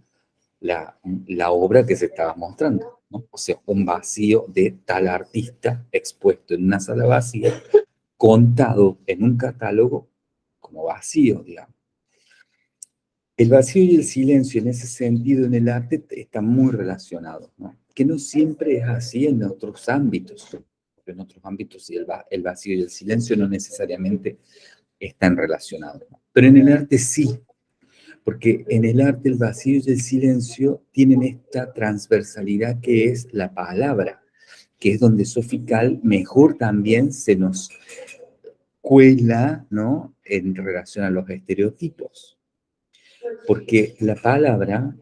la, la obra que se estaba mostrando. O sea, un vacío de tal artista expuesto en una sala vacía, contado en un catálogo como vacío, digamos. El vacío y el silencio en ese sentido en el arte están muy relacionados, ¿no? Que no siempre es así en otros ámbitos. En otros ámbitos el, el vacío y el silencio no necesariamente están relacionados. Pero en el arte sí, porque en el arte el vacío y el silencio tienen esta transversalidad que es la palabra, que es donde Sofical mejor también se nos cuela, ¿no? En relación a los estereotipos. Porque la palabra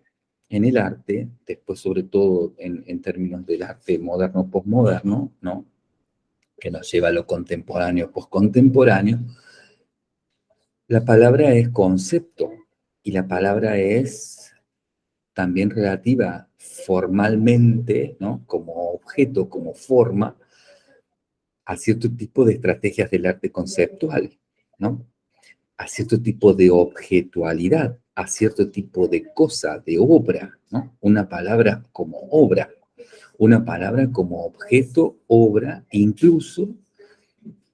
en el arte, después sobre todo en, en términos del arte moderno-postmoderno, ¿no? Que nos lleva a lo contemporáneo-postcontemporáneo, la palabra es concepto, y la palabra es también relativa formalmente, ¿no? como objeto, como forma, a cierto tipo de estrategias del arte conceptual, ¿no? a cierto tipo de objetualidad, a cierto tipo de cosa, de obra, ¿no? una palabra como obra, una palabra como objeto, obra, incluso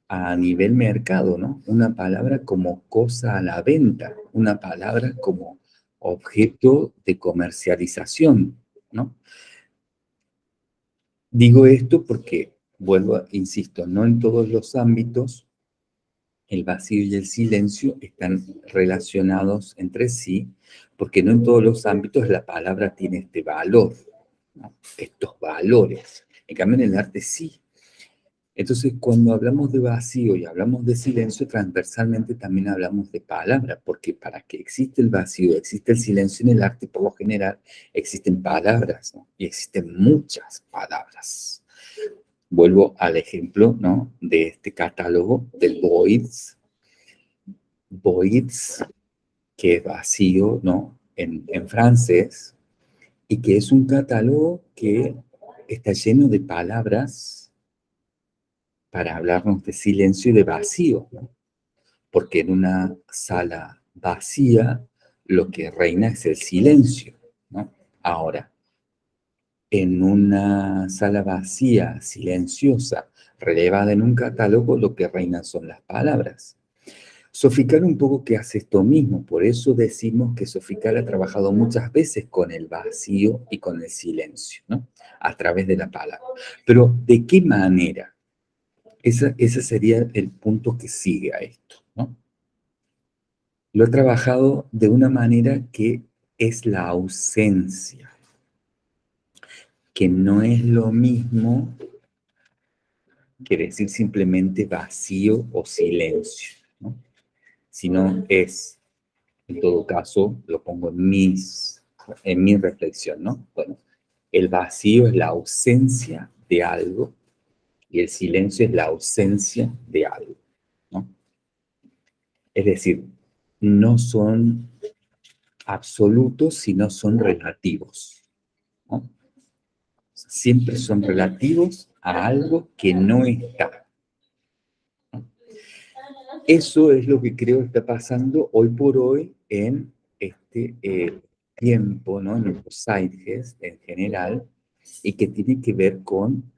a nivel mercado, ¿no? Una palabra como cosa a la venta, una palabra como objeto de comercialización, ¿no? Digo esto porque, vuelvo, insisto, no en todos los ámbitos el vacío y el silencio están relacionados entre sí, porque no en todos los ámbitos la palabra tiene este valor, estos valores. En cambio, en el arte sí, entonces, cuando hablamos de vacío y hablamos de silencio, transversalmente también hablamos de palabra, porque para que existe el vacío, existe el silencio en el arte, por lo general, existen palabras. Y existen muchas palabras. Vuelvo al ejemplo, ¿no? De este catálogo del Voids. Voids, que es vacío, ¿no? En, en francés, y que es un catálogo que está lleno de palabras para hablarnos de silencio y de vacío, porque en una sala vacía lo que reina es el silencio. ¿no? Ahora, en una sala vacía, silenciosa, relevada en un catálogo, lo que reina son las palabras. Sofical un poco que hace esto mismo, por eso decimos que Sofical ha trabajado muchas veces con el vacío y con el silencio, ¿no? A través de la palabra. Pero, ¿de qué manera? ese sería el punto que sigue a esto, ¿no? Lo he trabajado de una manera que es la ausencia, que no es lo mismo que decir simplemente vacío o silencio, ¿no? sino es, en todo caso, lo pongo en, mis, en mi reflexión, ¿no? Bueno, el vacío es la ausencia de algo y el silencio es la ausencia de algo. ¿no? Es decir, no son absolutos, sino son relativos. Siempre son relativos a algo que no está. eso es lo que creo está pasando hoy por hoy en este eh, tiempo, ¿no? en los sites en general, y que tiene que ver con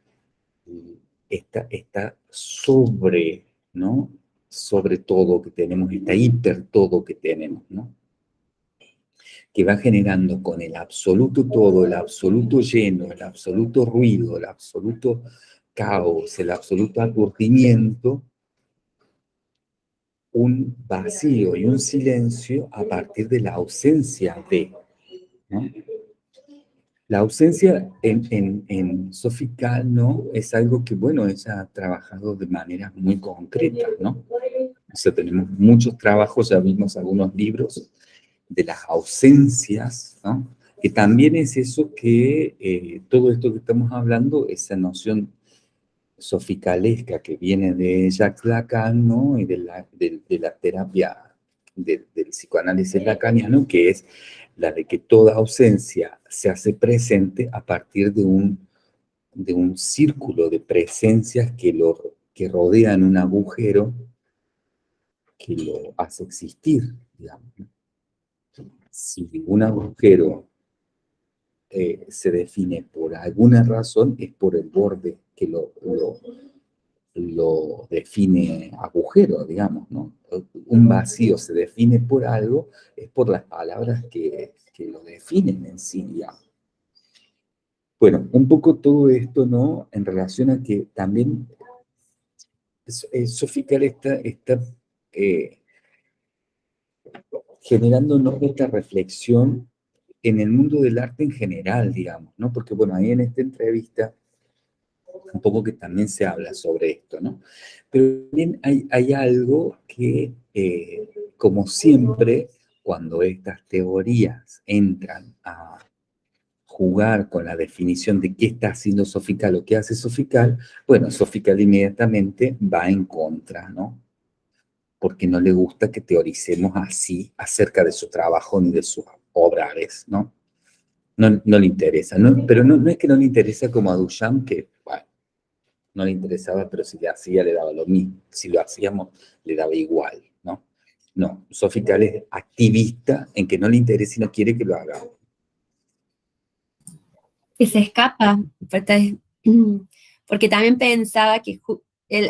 esta, esta sobre, ¿no? sobre todo que tenemos, esta hiper todo que tenemos, ¿no? Que va generando con el absoluto todo, el absoluto lleno, el absoluto ruido, el absoluto caos, el absoluto aturdimiento, un vacío y un silencio a partir de la ausencia de. La ausencia en, en, en ¿no? Es algo que, bueno, ella ha trabajado de manera muy concreta, ¿no? O tenemos muchos trabajos, ya vimos algunos libros de las ausencias. Que también es eso que eh, todo esto que estamos hablando, esa noción soficalesca que viene de Jacques Lacan, ¿no? Y de la, de, la terapia del psicoanálisis lacaniano, que es la de que toda ausencia se hace presente a partir de un, de un círculo de presencias que, lo, que rodean un agujero que lo hace existir, digamos. Si un agujero eh, se define por alguna razón, es por el borde que lo, define agujero, digamos, ¿no? Un vacío se define por algo, es por las palabras que, lo definen en sí. Bueno, un poco todo esto, ¿no? En relación a que también Sofical está, está eh, generándonos esta reflexión en el mundo del arte en general, digamos, ¿no? Porque, bueno, ahí en esta entrevista, un poco que también se habla sobre esto, ¿no? Pero también hay, hay algo que, eh, como siempre, cuando estas teorías entran a jugar con la definición de qué está haciendo Sofical o qué hace Sofical, bueno, Sofical inmediatamente va en contra, ¿no? Porque no le gusta que teoricemos así acerca de su trabajo ni de sus obras, ¿no? No, no le interesa, ¿no? pero no, no es que no le interesa como a Duchamp, que, no le interesaba, pero si le hacía le daba lo mismo, si lo hacíamos le daba igual, ¿no? No, Sofical es activista en que no le interesa y no quiere que lo haga. Y se escapa, porque también pensaba que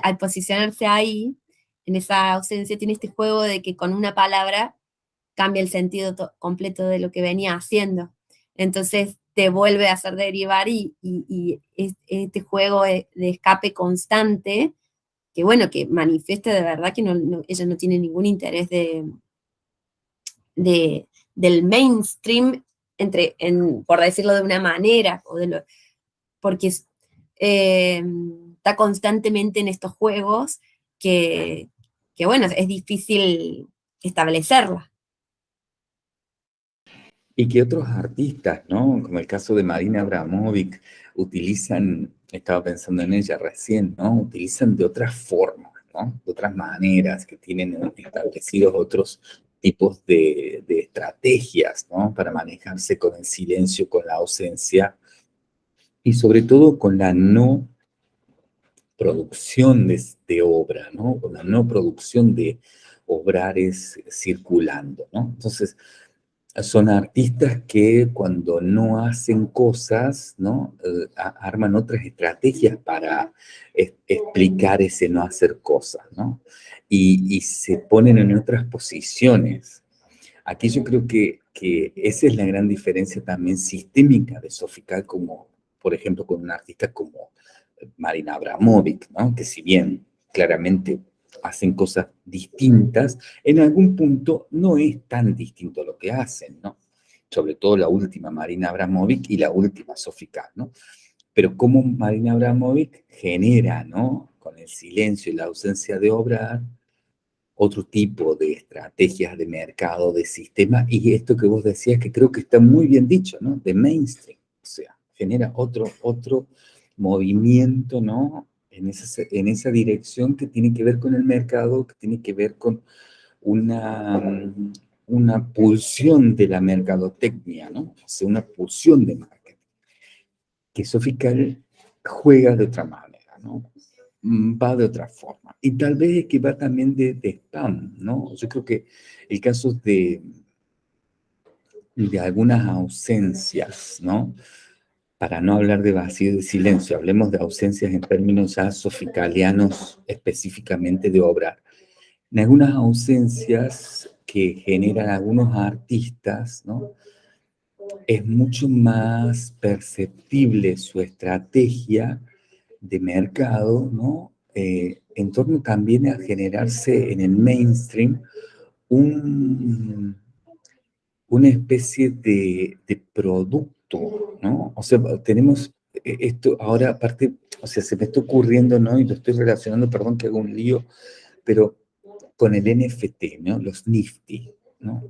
al posicionarse ahí, en esa ausencia, tiene este juego de que con una palabra cambia el sentido completo de lo que venía haciendo. Entonces te vuelve a hacer derivar y, este juego de, escape constante, que bueno, que manifiesta de verdad que ella no tiene ningún interés de, del mainstream, entre, por decirlo de una manera, o de porque eh, está constantemente en estos juegos que, que, bueno, es difícil establecerla y que otros artistas, ¿no? Como el caso de Marina Abramovic, utilizan, estaba pensando en ella recién, ¿no? Utilizan de otras formas, ¿no? De otras maneras, que tienen establecidos otros tipos de, estrategias, ¿no? Para manejarse con el silencio, con la ausencia y sobre todo con la no producción de, obra, ¿no? La no producción de obrares circulando, ¿no? Entonces, son artistas que cuando no hacen cosas, ¿no? Eh, arman otras estrategias para explicar ese no hacer cosas, ¿no? Y, se ponen en otras posiciones. Aquí yo creo que, que, esa es la gran diferencia también sistémica de Sofical, como, por ejemplo, con un artista como Marina Abramovic, ¿no? Que si bien claramente hacen cosas distintas, en algún punto no es tan distinto lo que hacen, ¿no? Sobre todo la última Marina Abramovic y la última Sofika, ¿no? Pero cómo Marina Abramovic genera, ¿no? Con el silencio y la ausencia de obra, otro tipo de estrategias de mercado, de sistema, y esto que vos decías que creo que está muy bien dicho, ¿no? De mainstream, o sea, genera otro, otro movimiento, ¿no? en esa, en esa dirección que tiene que ver con el mercado, que tiene que ver con una, una pulsión de la mercadotecnia, ¿no? O una pulsión de marketing. Que Sofical juega de otra manera, ¿no? mm, va de otra forma. Y tal vez es que va también de, de spam, ¿no? Yo creo que el caso de, de algunas ausencias, ¿no? Para no hablar de vacío y silencio, hablemos de ausencias en términos ya soficalianos específicamente de obrar. En algunas ausencias que generan algunos artistas, ¿no? Es mucho más perceptible su estrategia de mercado, ¿no? Eh, en torno también a generarse en el mainstream un, una especie de, de, producto, ¿no? O sea, tenemos eh, esto ahora, aparte, o sea, se me está ocurriendo, ¿no? Y lo estoy relacionando, perdón que hago un lío, pero con el NFT, ¿no? Los Nifty, ¿no?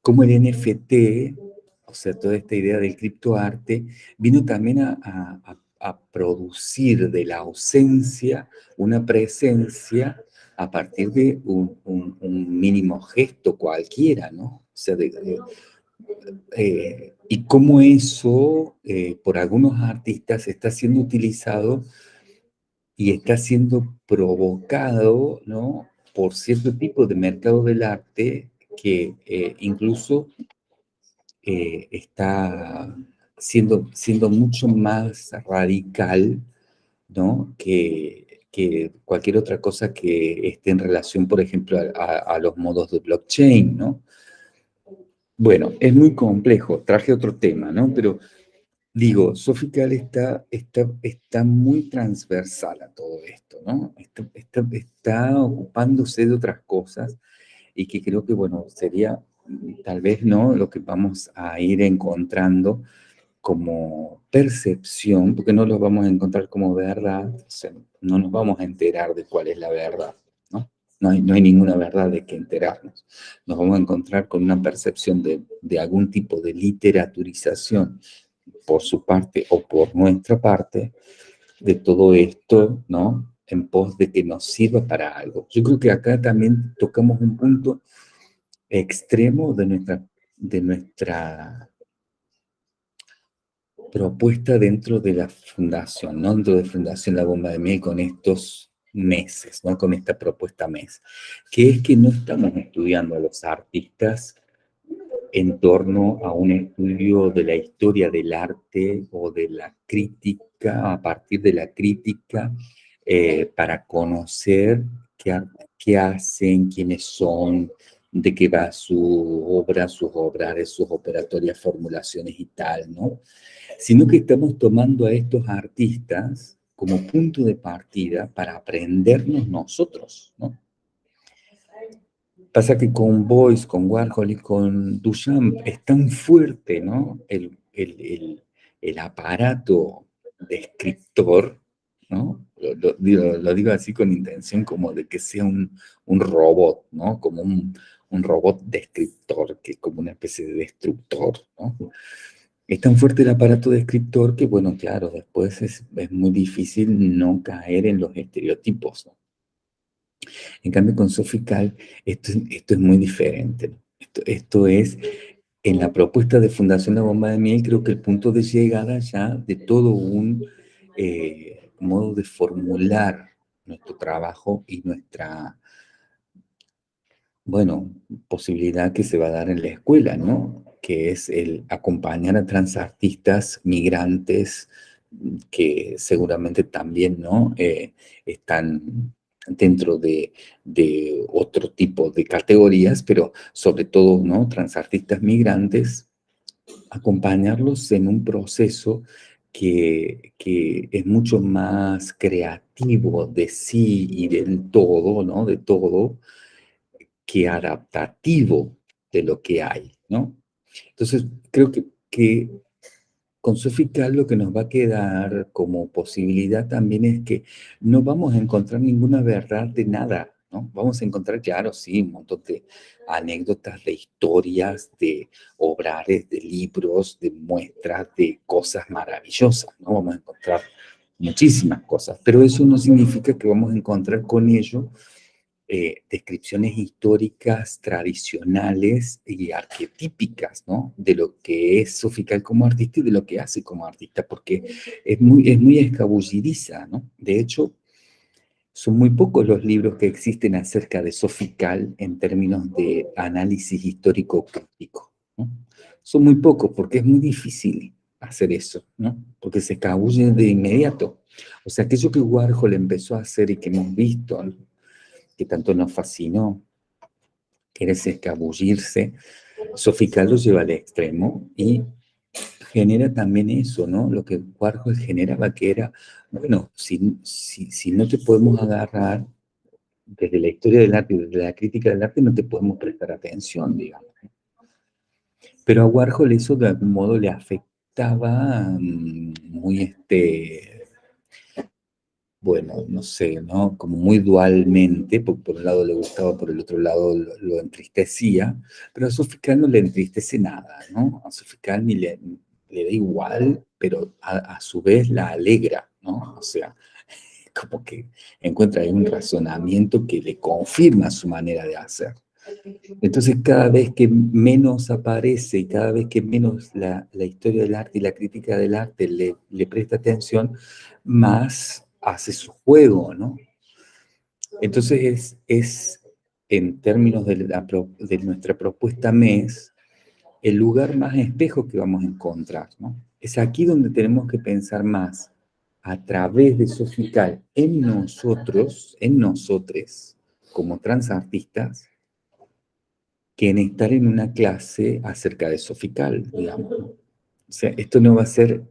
Como el NFT, o sea, toda esta idea del criptoarte, vino también a, a, producir de la ausencia una presencia a partir de un, un, mínimo gesto cualquiera, ¿no? O sea, de, eh, y cómo eso, eh, por algunos artistas, está siendo utilizado y está siendo provocado, ¿no? Por cierto tipo de mercado del arte que eh, incluso está siendo, siendo mucho más radical, ¿no? Que, que cualquier otra cosa que esté en relación, por ejemplo, a, a, los modos de blockchain, ¿no? Bueno, es muy complejo, traje otro tema, ¿no? Pero digo, Sofical está, está, está muy transversal a todo esto, ¿no? Está, está, está ocupándose de otras cosas y que creo que, bueno, sería tal vez, ¿no? Lo que vamos a ir encontrando como percepción, porque no lo vamos a encontrar como verdad, o sea, no nos vamos a enterar de cuál es la verdad, ¿no? Hay, no hay ninguna verdad de que enterarnos. Nos vamos a encontrar con una percepción de, de algún tipo de literaturización por su parte o por nuestra parte de todo esto, ¿no? En pos de que nos sirva para algo. Yo creo que acá también tocamos un punto extremo de nuestra, de nuestra propuesta dentro de la fundación, ¿no? dentro de Fundación La Bomba de Miel con estos meses, ¿no? con esta propuesta mes, que es que no estamos estudiando a los artistas en torno a un estudio de la historia del arte o de la crítica, a partir de la crítica, eh, para conocer qué, qué hacen, quiénes son, de qué va su obra, sus obras, sus operatorias, formulaciones y tal, ¿no? Sino que estamos tomando a estos artistas como punto de partida para aprendernos nosotros, ¿no? Pasa que con Boyce, con Warhol y con Duchamp es tan fuerte, ¿no? El, el, el, aparato de escritor, ¿no? Lo, lo, digo, lo, digo, así con intención como de que sea un, un robot, ¿no? Como un, un robot descriptor, que es como una especie de destructor, ¿no? Es tan fuerte el aparato descriptor que, bueno, claro, después es, muy difícil no caer en los estereotipos. En cambio, con Sofical, esto, es muy diferente. Esto, esto, es, en la propuesta de Fundación La Bomba de Miel, creo que el punto de llegada ya de todo un eh, modo de formular nuestro trabajo y nuestra, bueno, posibilidad que se va a dar en la escuela, ¿no? Que es el acompañar a transartistas migrantes que seguramente también, ¿no? Eh, están dentro de, otro tipo de categorías, pero sobre todo, ¿no? Transartistas migrantes, acompañarlos en un proceso que, que, es mucho más creativo de sí y del todo, ¿no? De todo, que adaptativo de lo que hay, ¿no? Entonces, creo que, que con Sofical lo que nos va a quedar como posibilidad también es que no vamos a encontrar ninguna verdad de nada, ¿no? Vamos a encontrar, claro, sí, un montón de anécdotas, de historias, de obrares, de libros, de muestras, de cosas maravillosas, ¿no? Vamos a encontrar muchísimas cosas, pero eso no significa que vamos a encontrar con ello eh, descripciones históricas tradicionales y arquetípicas, ¿no? De lo que es Sofical como artista y de lo que hace como artista, porque es muy, es muy escabullidiza, ¿no? De hecho, son muy pocos los libros que existen acerca de Sofical en términos de análisis histórico crítico. Son muy pocos porque es muy difícil hacer eso, ¿no? porque se escabulle de inmediato. O sea, aquello que Warhol empezó a hacer y que hemos visto, tanto nos fascinó, que era ese escabullirse, Sofical lo lleva al extremo y genera también eso, ¿no? Lo que Warhol generaba, que era, bueno, si, si, no te podemos agarrar desde la historia del arte, desde la crítica del arte, no te podemos prestar atención, digamos. Pero a Warhol eso de algún modo le afectaba mm, muy, este, bueno, no sé, ¿no? Como muy dualmente, porque por un lado le gustaba, por el otro lado lo, entristecía, pero a Sofical no le entristece nada, ¿no? A Sofical ni le, le da igual, pero a, su vez la alegra, ¿no? O sea, *laughs* como que encuentra ahí un razonamiento que le confirma su manera de hacer. Entonces, cada vez que menos aparece y cada vez que menos la, historia del arte y la crítica del arte le, le, presta atención, más hace su juego, ¿no? Entonces, es, es en términos de, de nuestra propuesta MES, el lugar más espejo que vamos a encontrar, ¿no? Es aquí donde tenemos que pensar más a través de Sofical en nosotros, en nosotros, como transartistas, que en estar en una clase acerca de Sofical, digamos. O sea, esto no va a ser,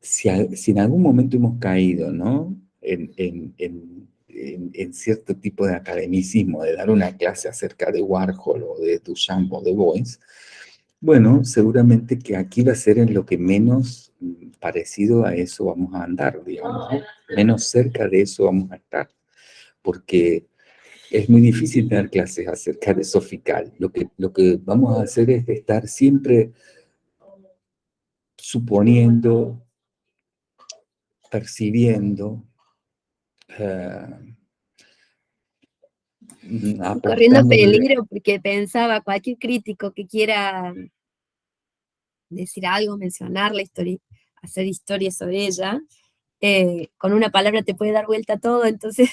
si, en algún momento hemos caído, ¿no? En, en, cierto tipo de academicismo, de dar una clase acerca de Warhol o de Duchamp o de Boyce, bueno, seguramente que aquí va a ser en lo que menos mm, parecido a eso vamos a andar, digamos, menos cerca de eso vamos a estar, porque es muy difícil tener clases acerca de Sofical. Lo que, lo que vamos a hacer es estar siempre suponiendo, percibiendo, uh, corriendo peligro porque pensaba cualquier crítico que quiera decir algo, mencionar la historia, hacer historia sobre ella, eh, con una palabra te puede dar vuelta todo, entonces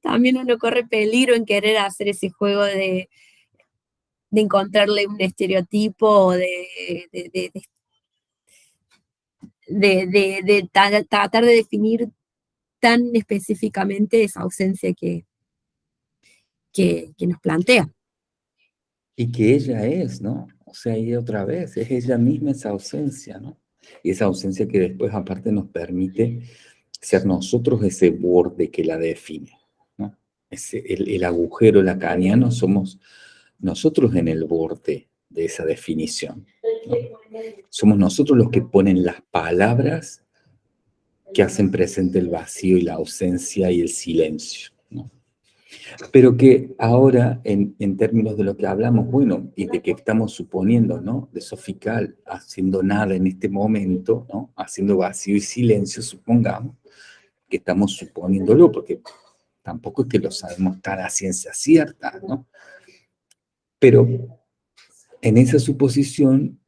también uno corre peligro en querer hacer ese juego de, de encontrarle un estereotipo o de, de, de tratar de definir tan específicamente esa ausencia que, que, nos plantea. Y que ella es, ¿no? O sea, y otra vez, es ella misma esa ausencia, ¿no? Y esa ausencia que después aparte nos permite ser nosotros ese borde que la define, ¿no? Ese, el, el agujero lacaniano somos nosotros en el borde de esa definición. Somos nosotros los que ponen las palabras que hacen presente el vacío y la ausencia y el silencio pero que ahora, en, términos de lo que hablamos, bueno, y de que estamos suponiendo, ¿no? De Sofical haciendo nada en este momento, ¿no? Haciendo vacío y silencio, supongamos, que estamos suponiéndolo, porque tampoco es que lo sabemos tan a ciencia cierta, ¿no? Pero en esa suposición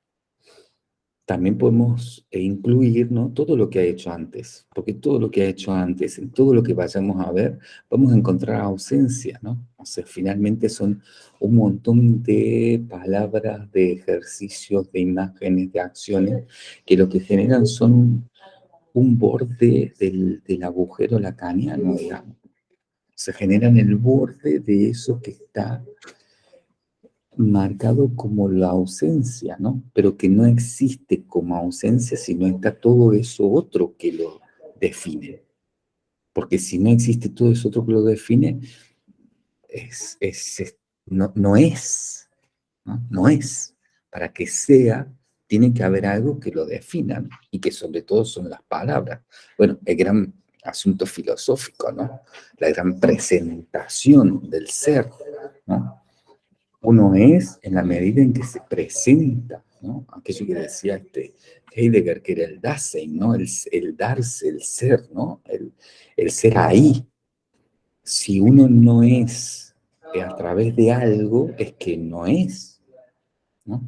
también podemos eh, incluir ¿no? todo lo que ha hecho antes, porque todo lo que ha hecho antes, en todo lo que vayamos a ver, vamos a encontrar ausencia, ¿no? O sea, finalmente son un montón de palabras, de ejercicios, de imágenes, de acciones, que lo que generan son un borde del, del agujero lacaniano, digamos. Se generan el borde de eso que está marcado como la ausencia, ¿no? Pero que no existe como ausencia, sino está todo eso otro que lo define. Porque si no existe todo eso otro que lo define, es, no, no, es, ¿no? no es. Para que sea, tiene que haber algo que lo defina, y que sobre todo son las palabras. Bueno, el gran asunto filosófico, ¿no? La gran presentación del ser, ¿no? Uno es en la medida en que se presenta, ¿no? Aquello que decía este Heidegger, que era el Dasein, ¿no? El, el darse, el ser, ¿no? El, el, ser ahí. Si uno no es a través de algo, es que no es, ¿no?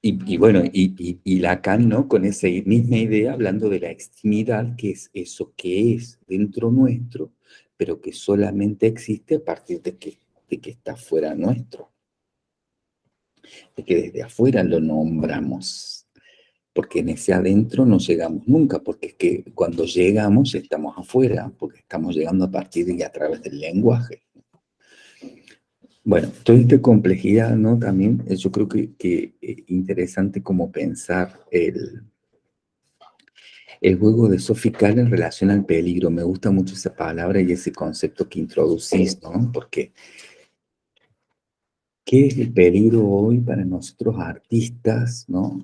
Y, bueno, y, y, Lacan, ¿no? Con esa misma idea, hablando de la extimidad, que es eso que es dentro nuestro, pero que solamente existe a partir de que, de que está fuera nuestro. De que desde afuera lo nombramos. Porque en ese adentro no llegamos nunca, porque es que cuando llegamos estamos afuera, porque estamos llegando a partir y a través del lenguaje. Bueno, toda esta complejidad, ¿no? También eh, yo creo que, que eh, interesante como pensar el, el juego de Sofical en relación al peligro. Me gusta mucho esa palabra y ese concepto que introducís, ¿no? Porque, ¿qué es el peligro hoy para nosotros artistas, ¿no?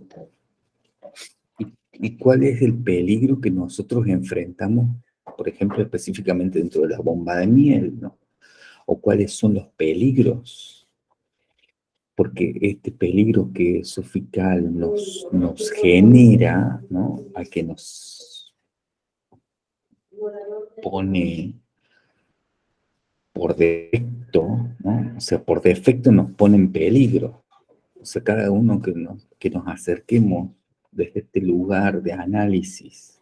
¿Y, cuál es el peligro que nosotros enfrentamos, por ejemplo, específicamente dentro de la bomba de miel, ¿no? o cuáles son los peligros, porque este peligro que Sofical nos, nos genera, ¿no? a que nos pone por defecto, ¿no? o sea, por defecto nos pone en peligro. O sea, cada uno que nos, que nos acerquemos desde este lugar de análisis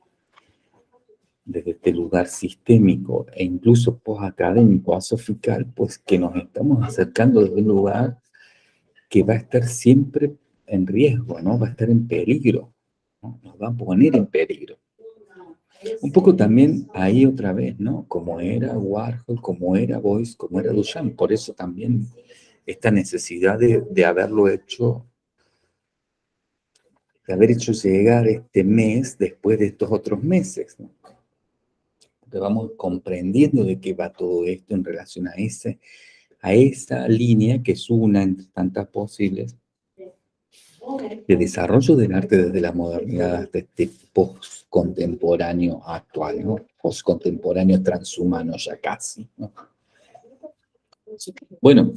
desde este lugar sistémico e incluso post-académico, asofical, pues que nos estamos acercando desde un lugar que va a estar siempre en riesgo, ¿no? Va a estar en peligro, ¿no? Nos va a poner en peligro. Un poco también ahí otra vez, ¿no? Como era Warhol, como era Boyce, como era Duchamp. Por eso también esta necesidad de, de haberlo hecho, de haber hecho llegar este mes después de estos otros meses, ¿no? que vamos comprendiendo de qué va todo esto en relación a, ese, a esa línea que es una entre tantas posibles de desarrollo del arte desde la modernidad hasta este post-contemporáneo actual, post-contemporáneo transhumano ya casi. Bueno,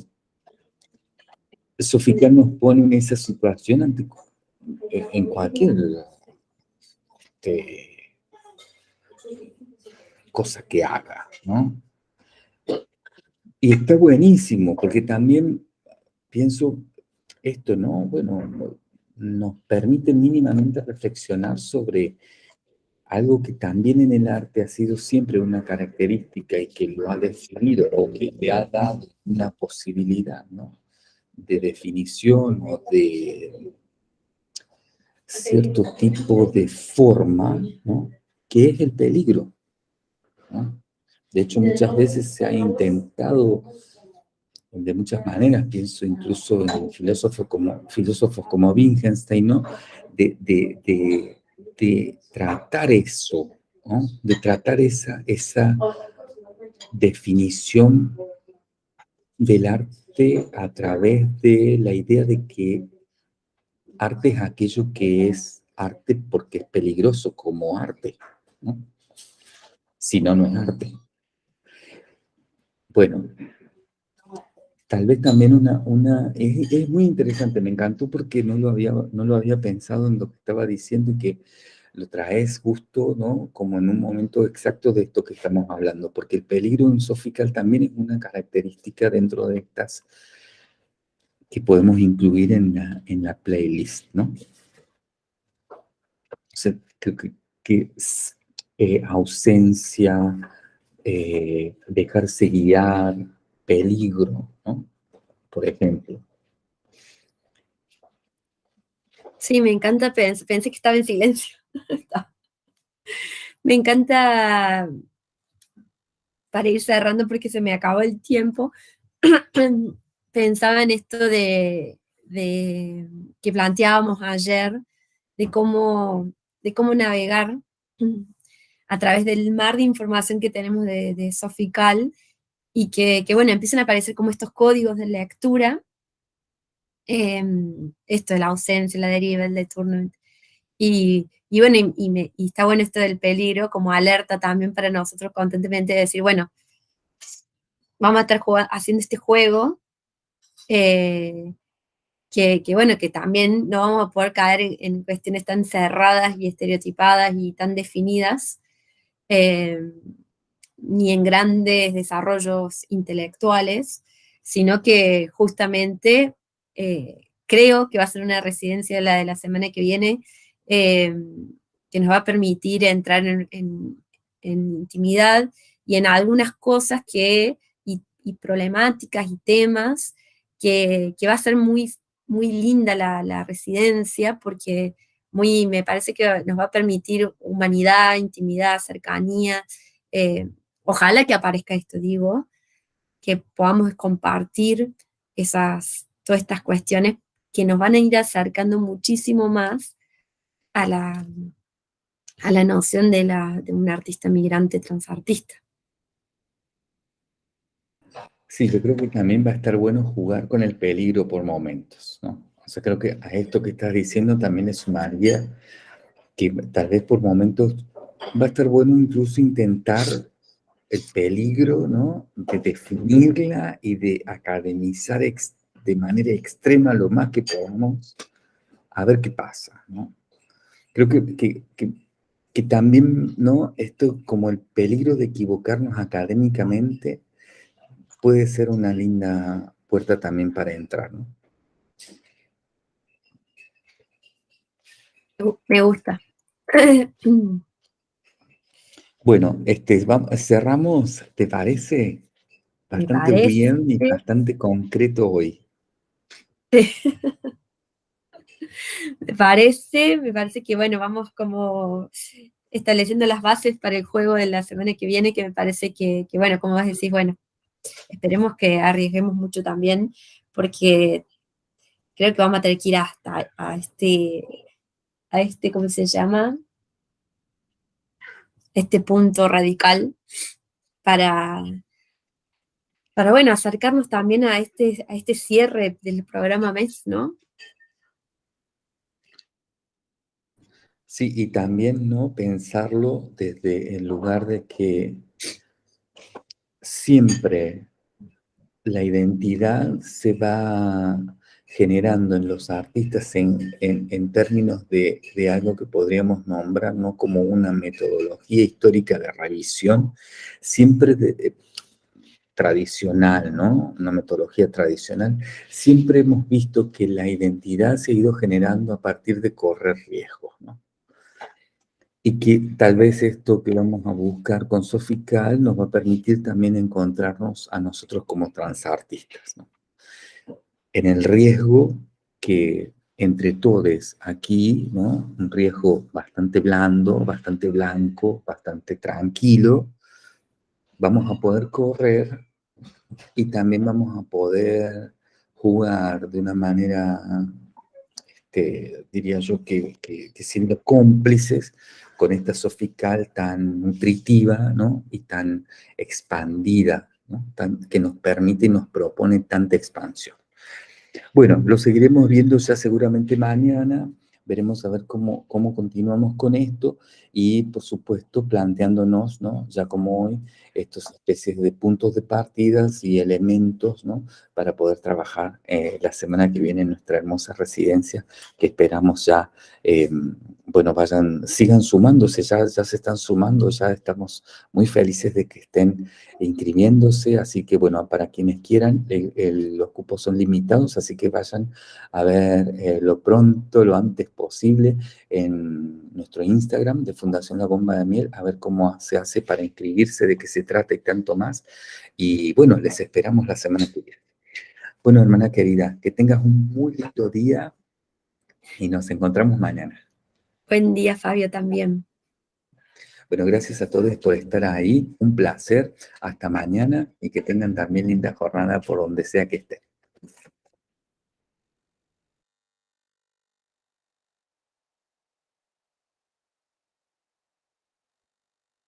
Sofía nos pone en esa situación en cualquier este, cosa que haga, ¿no? Y está buenísimo, porque también pienso esto, ¿no? Bueno, nos permite mínimamente reflexionar sobre algo que también en el arte ha sido siempre una característica y que lo ha definido o que le ha dado una posibilidad, ¿no? De definición o de cierto tipo de forma, ¿no? Que es el peligro. De hecho, muchas veces se ha intentado, de muchas maneras, pienso incluso en filósofos como, filósofos como Wittgenstein, ¿no? de, de, de, tratar eso, ¿no? de tratar esa, esa definición del arte a través de la idea de que arte es aquello que es arte porque es peligroso como arte. ¿no? si no, no es arte. Bueno, tal vez también una, una es, muy interesante, me encantó porque no lo, había, no lo había pensado en lo que estaba diciendo y que lo traes justo, ¿no? Como en un momento exacto de esto que estamos hablando, porque el peligro en Sofical también es una característica dentro de estas que podemos incluir en la, en la playlist, ¿no? O sea, creo que, eh, ausencia, eh, dejarse guiar, peligro, ¿no? Por ejemplo. Sí, me encanta, pensé, que estaba en silencio. *laughs* me encanta, para ir cerrando porque se me acabó el tiempo, *clears throat* pensaba en esto de, de, que planteábamos ayer, de cómo, de cómo navegar *clears throat* a través del mar de información que tenemos de, Sofical, y que, bueno, empiezan a aparecer como estos códigos de lectura, em, esto de la ausencia, la deriva, el deturno, y, y bueno, y, está bueno esto del peligro como alerta también para nosotros constantemente de decir, bueno, vamos a estar haciendo este juego, eh, que, bueno, que también no vamos a poder caer en, en, cuestiones tan cerradas y estereotipadas y tan definidas, eh, ni en grandes desarrollos intelectuales, sino que justamente eh, creo que va a ser una residencia la de la semana que viene, eh, que nos va a permitir entrar en, intimidad y en algunas cosas que, y, problemáticas y temas que, va a ser muy, muy linda la, residencia porque muy, me parece que nos va a permitir humanidad, intimidad, cercanía. Eh, ojalá que aparezca esto, digo, que podamos compartir esas, todas estas cuestiones que nos van a ir acercando muchísimo más a la, a la noción de, la, de un artista migrante transartista. Sí, yo creo que también va a estar bueno jugar con el peligro por momentos, ¿no? O sea, creo que a esto que estás diciendo también es sumaría que tal vez por momentos va a estar bueno incluso intentar el peligro, ¿no? De definirla y de academizar de manera extrema lo más que podamos, a ver qué pasa, ¿no? Creo que, que, que, también, ¿no? Esto como el peligro de equivocarnos académicamente puede ser una linda puerta también para entrar, ¿no? Me gusta. *clears throat* Bueno, este, vamos, cerramos, ¿te parece? Bastante bien y bastante concreto hoy. *laughs* me parece, me parece que bueno, vamos como estableciendo las bases para el juego de la semana que viene, que me parece que, bueno, como vas a decir, bueno, esperemos que arriesguemos mucho también, porque creo que vamos a tener que ir hasta a este, a este, ¿cómo se llama? Este punto radical para, para bueno, acercarnos también a este, a este cierre del programa MES, ¿no? Sí, y también no pensarlo desde el lugar de que siempre la identidad se va generando en los artistas en, en, términos de, de, algo que podríamos nombrar ¿no? como una metodología histórica de revisión, siempre de, tradicional, ¿no? Una metodología tradicional, siempre hemos visto que la identidad se ha ido generando a partir de correr riesgos, ¿no? Y que tal vez esto que vamos a buscar con Sofical nos va a permitir también encontrarnos a nosotros como transartistas, ¿no? En el riesgo que entre todos aquí, ¿no? Un riesgo bastante blando, bastante blanco, bastante tranquilo, vamos a poder correr y también vamos a poder jugar de una manera, este, diría yo, que, siendo cómplices con esta sofical tan nutritiva y tan expandida, que nos permite y nos propone tanta expansión. Bueno, lo seguiremos viendo ya seguramente mañana, veremos a ver cómo, cómo continuamos con esto y, por supuesto, planteándonos, ¿no? ya como hoy, estas especies de puntos de partidas y elementos ¿no? para poder trabajar eh, la semana que viene en nuestra hermosa residencia, que esperamos ya, eh, bueno, vayan, sigan sumándose, ya, ya se están sumando, ya estamos muy felices de que estén inscribiéndose, así que bueno, para quienes quieran, los cupos son limitados, así que vayan a ver eh, lo pronto, lo antes posible nuestro Instagram de Fundación La Bomba de Miel, a ver cómo se hace para inscribirse, de qué se trata y tanto más. Y bueno, les esperamos la semana que viene. Bueno, hermana querida, que tengas un muy lindo día y nos encontramos mañana. Buen día, Fabio, también. Bueno, gracias a todos por estar ahí. Un placer. Hasta mañana y que tengan también linda jornada por donde sea que estén.